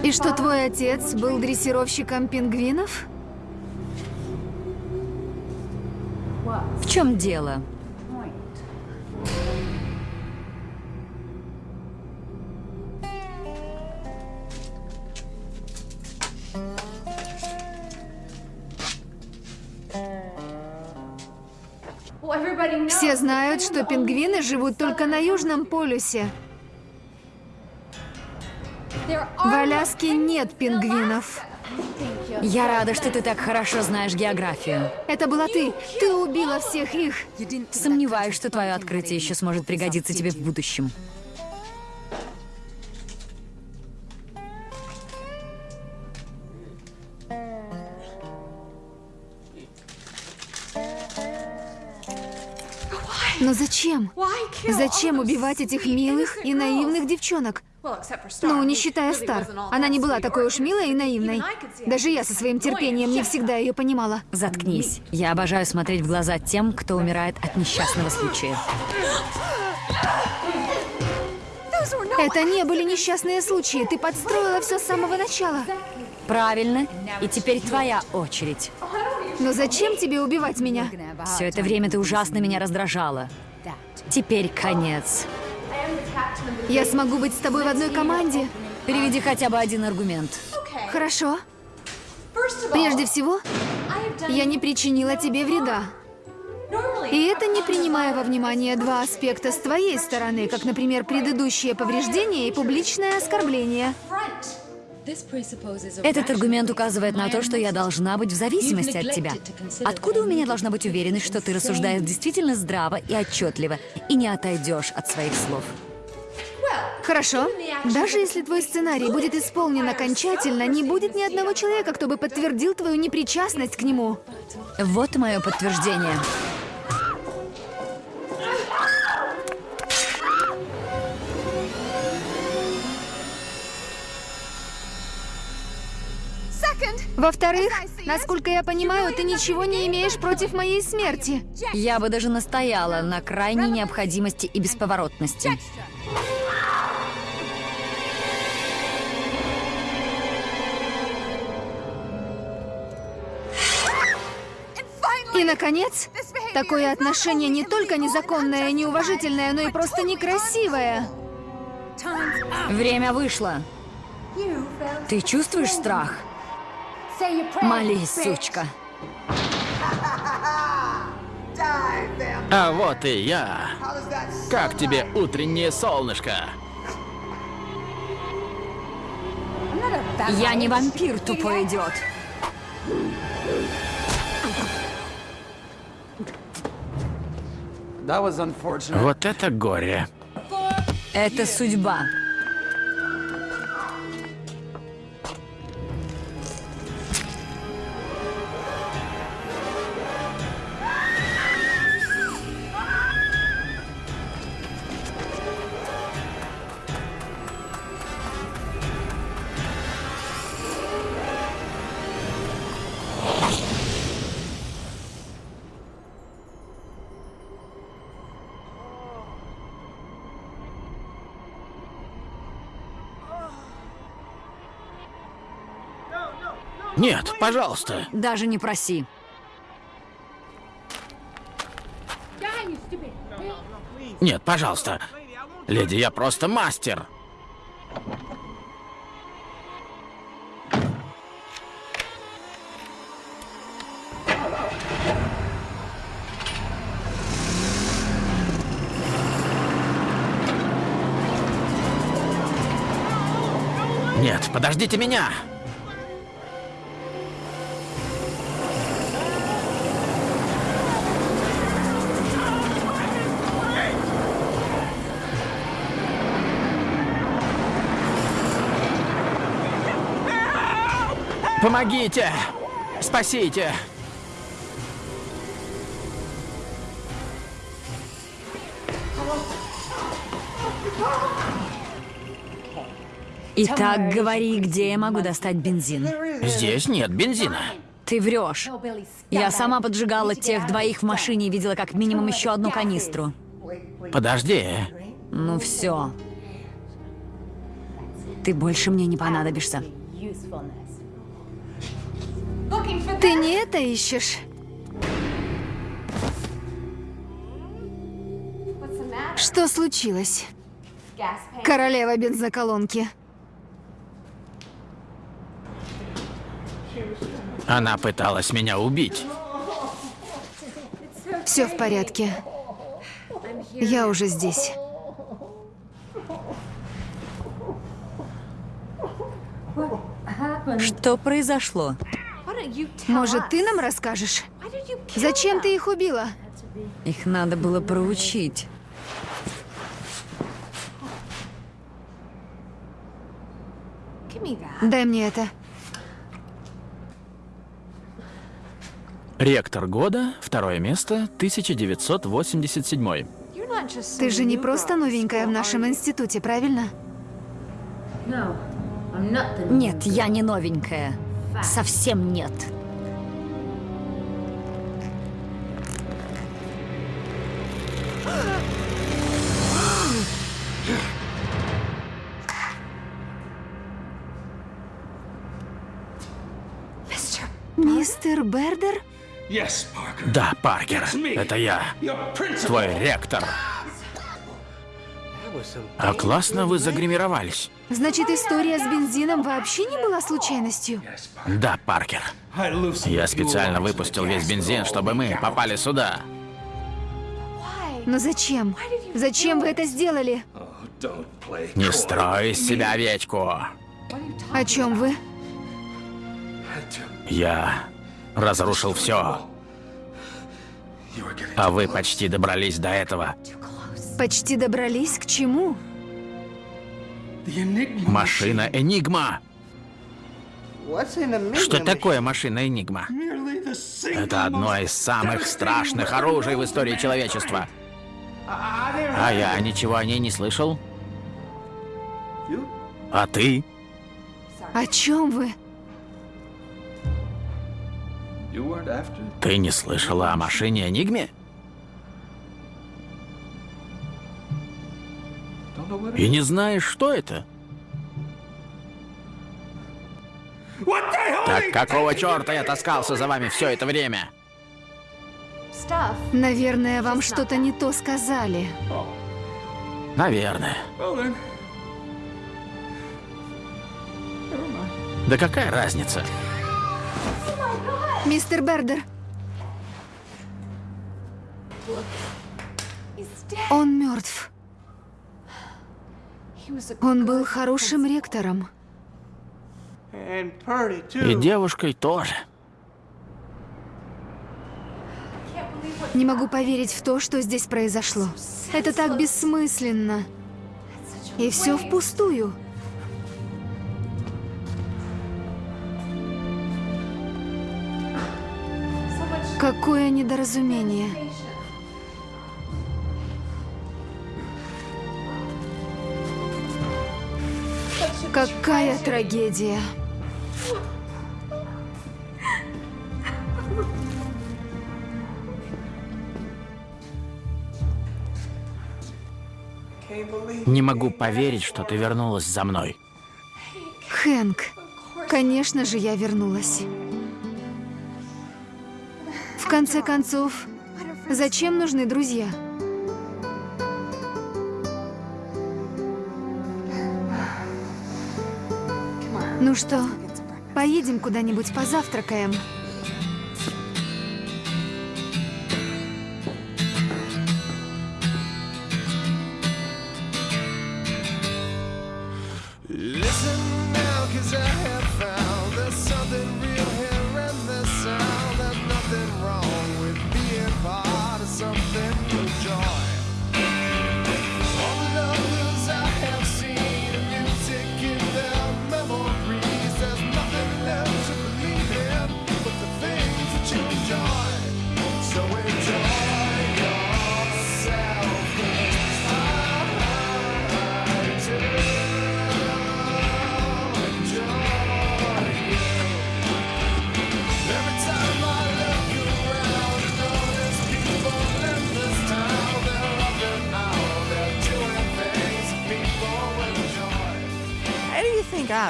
S3: И что твой отец был дрессировщиком пингвинов?
S2: В чем дело?
S3: Все знают, что пингвины живут только на Южном полюсе. В Аляске нет пингвинов.
S2: Я рада, что ты так хорошо знаешь географию.
S3: Это была ты. Ты убила всех их.
S2: Сомневаюсь, что твое открытие еще сможет пригодиться тебе в будущем.
S3: Зачем? Зачем убивать этих милых и наивных девчонок? Ну, не считая Стар. Она не была такой уж милой и наивной. Даже я со своим терпением не всегда ее понимала.
S2: Заткнись. Я обожаю смотреть в глаза тем, кто умирает от несчастного случая.
S3: Это не были несчастные случаи. Ты подстроила все с самого начала.
S2: Правильно. И теперь твоя очередь.
S3: Но зачем тебе убивать меня?
S2: Все это время ты ужасно меня раздражала. Теперь конец.
S3: Я смогу быть с тобой в одной команде?
S2: Переведи хотя бы один аргумент.
S3: Хорошо. Прежде всего, я не причинила тебе вреда. И это не принимая во внимание два аспекта с твоей стороны, как, например, предыдущее повреждение и публичное оскорбление.
S2: Этот аргумент указывает на то, что я должна быть в зависимости от тебя. Откуда у меня должна быть уверенность, что ты рассуждаешь действительно здраво и отчетливо, и не отойдешь от своих слов?
S3: Хорошо. Даже если твой сценарий будет исполнен окончательно, не будет ни одного человека, кто бы подтвердил твою непричастность к нему.
S2: Вот мое подтверждение.
S3: Во-вторых, насколько я понимаю, ты ничего не имеешь против моей смерти.
S2: Я бы даже настояла на крайней необходимости и бесповоротности.
S3: И, наконец, такое отношение не только незаконное неуважительное, но и просто некрасивое.
S2: Время вышло. Ты чувствуешь страх? Молись, сучка.
S4: А вот и я. Как тебе утреннее солнышко?
S2: Я не вампир, тупой идиот.
S7: Unfortunate.
S4: Вот это горе.
S2: Это судьба.
S4: Нет, пожалуйста.
S2: Даже не проси.
S4: Нет, пожалуйста. Леди, я просто мастер. Нет, подождите меня! Помогите! Спасите!
S2: Итак, говори, где я могу достать бензин?
S4: Здесь нет бензина.
S2: Ты врешь. Я сама поджигала тех двоих в машине и видела как минимум еще одну канистру.
S4: Подожди.
S2: Ну все. Ты больше мне не понадобишься.
S3: Ты не это ищешь? Что случилось? Королева бензоколонки.
S4: Она пыталась меня убить.
S3: Все в порядке. Я уже здесь.
S2: Что произошло?
S3: Может, ты нам расскажешь? Зачем ты их убила?
S2: Их надо было проучить.
S3: Дай мне это.
S4: Ректор года, второе место, 1987.
S3: Ты же не просто новенькая в нашем институте, правильно?
S2: Нет, я не новенькая. Совсем нет.
S3: Мистер Бердер?
S4: Да, Паркер, это я, твой ректор. А классно вы загримировались.
S3: Значит, история с бензином вообще не была случайностью?
S4: Да, Паркер. Я специально выпустил весь бензин, чтобы мы попали сюда.
S3: Но зачем? Зачем вы это сделали?
S4: Не строй из себя овечку.
S3: О чем вы?
S4: Я разрушил все. А вы почти добрались до этого.
S3: Почти добрались к чему?
S4: Машина Энигма. Что такое машина Энигма? Это одно из самых страшных оружий в истории человечества. А я ничего о ней не слышал. А ты?
S3: О чем вы?
S4: Ты не слышала о машине Энигме? И не знаешь, что это? Так какого черта я таскался за вами все это время?
S3: Наверное, вам что-то не то сказали.
S4: Наверное. Да какая разница?
S3: Мистер Бердер. Он мертв. Он был хорошим ректором.
S4: И девушкой тоже.
S3: Не могу поверить в то, что здесь произошло. Это так бессмысленно. И все впустую. Какое недоразумение. Какая трагедия.
S4: Не могу поверить, что ты вернулась за мной.
S3: Хэнк, конечно же, я вернулась. В конце концов, зачем нужны друзья? Ну что, поедем куда-нибудь позавтракаем?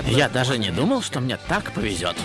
S4: Я даже не думал, что мне так повезет.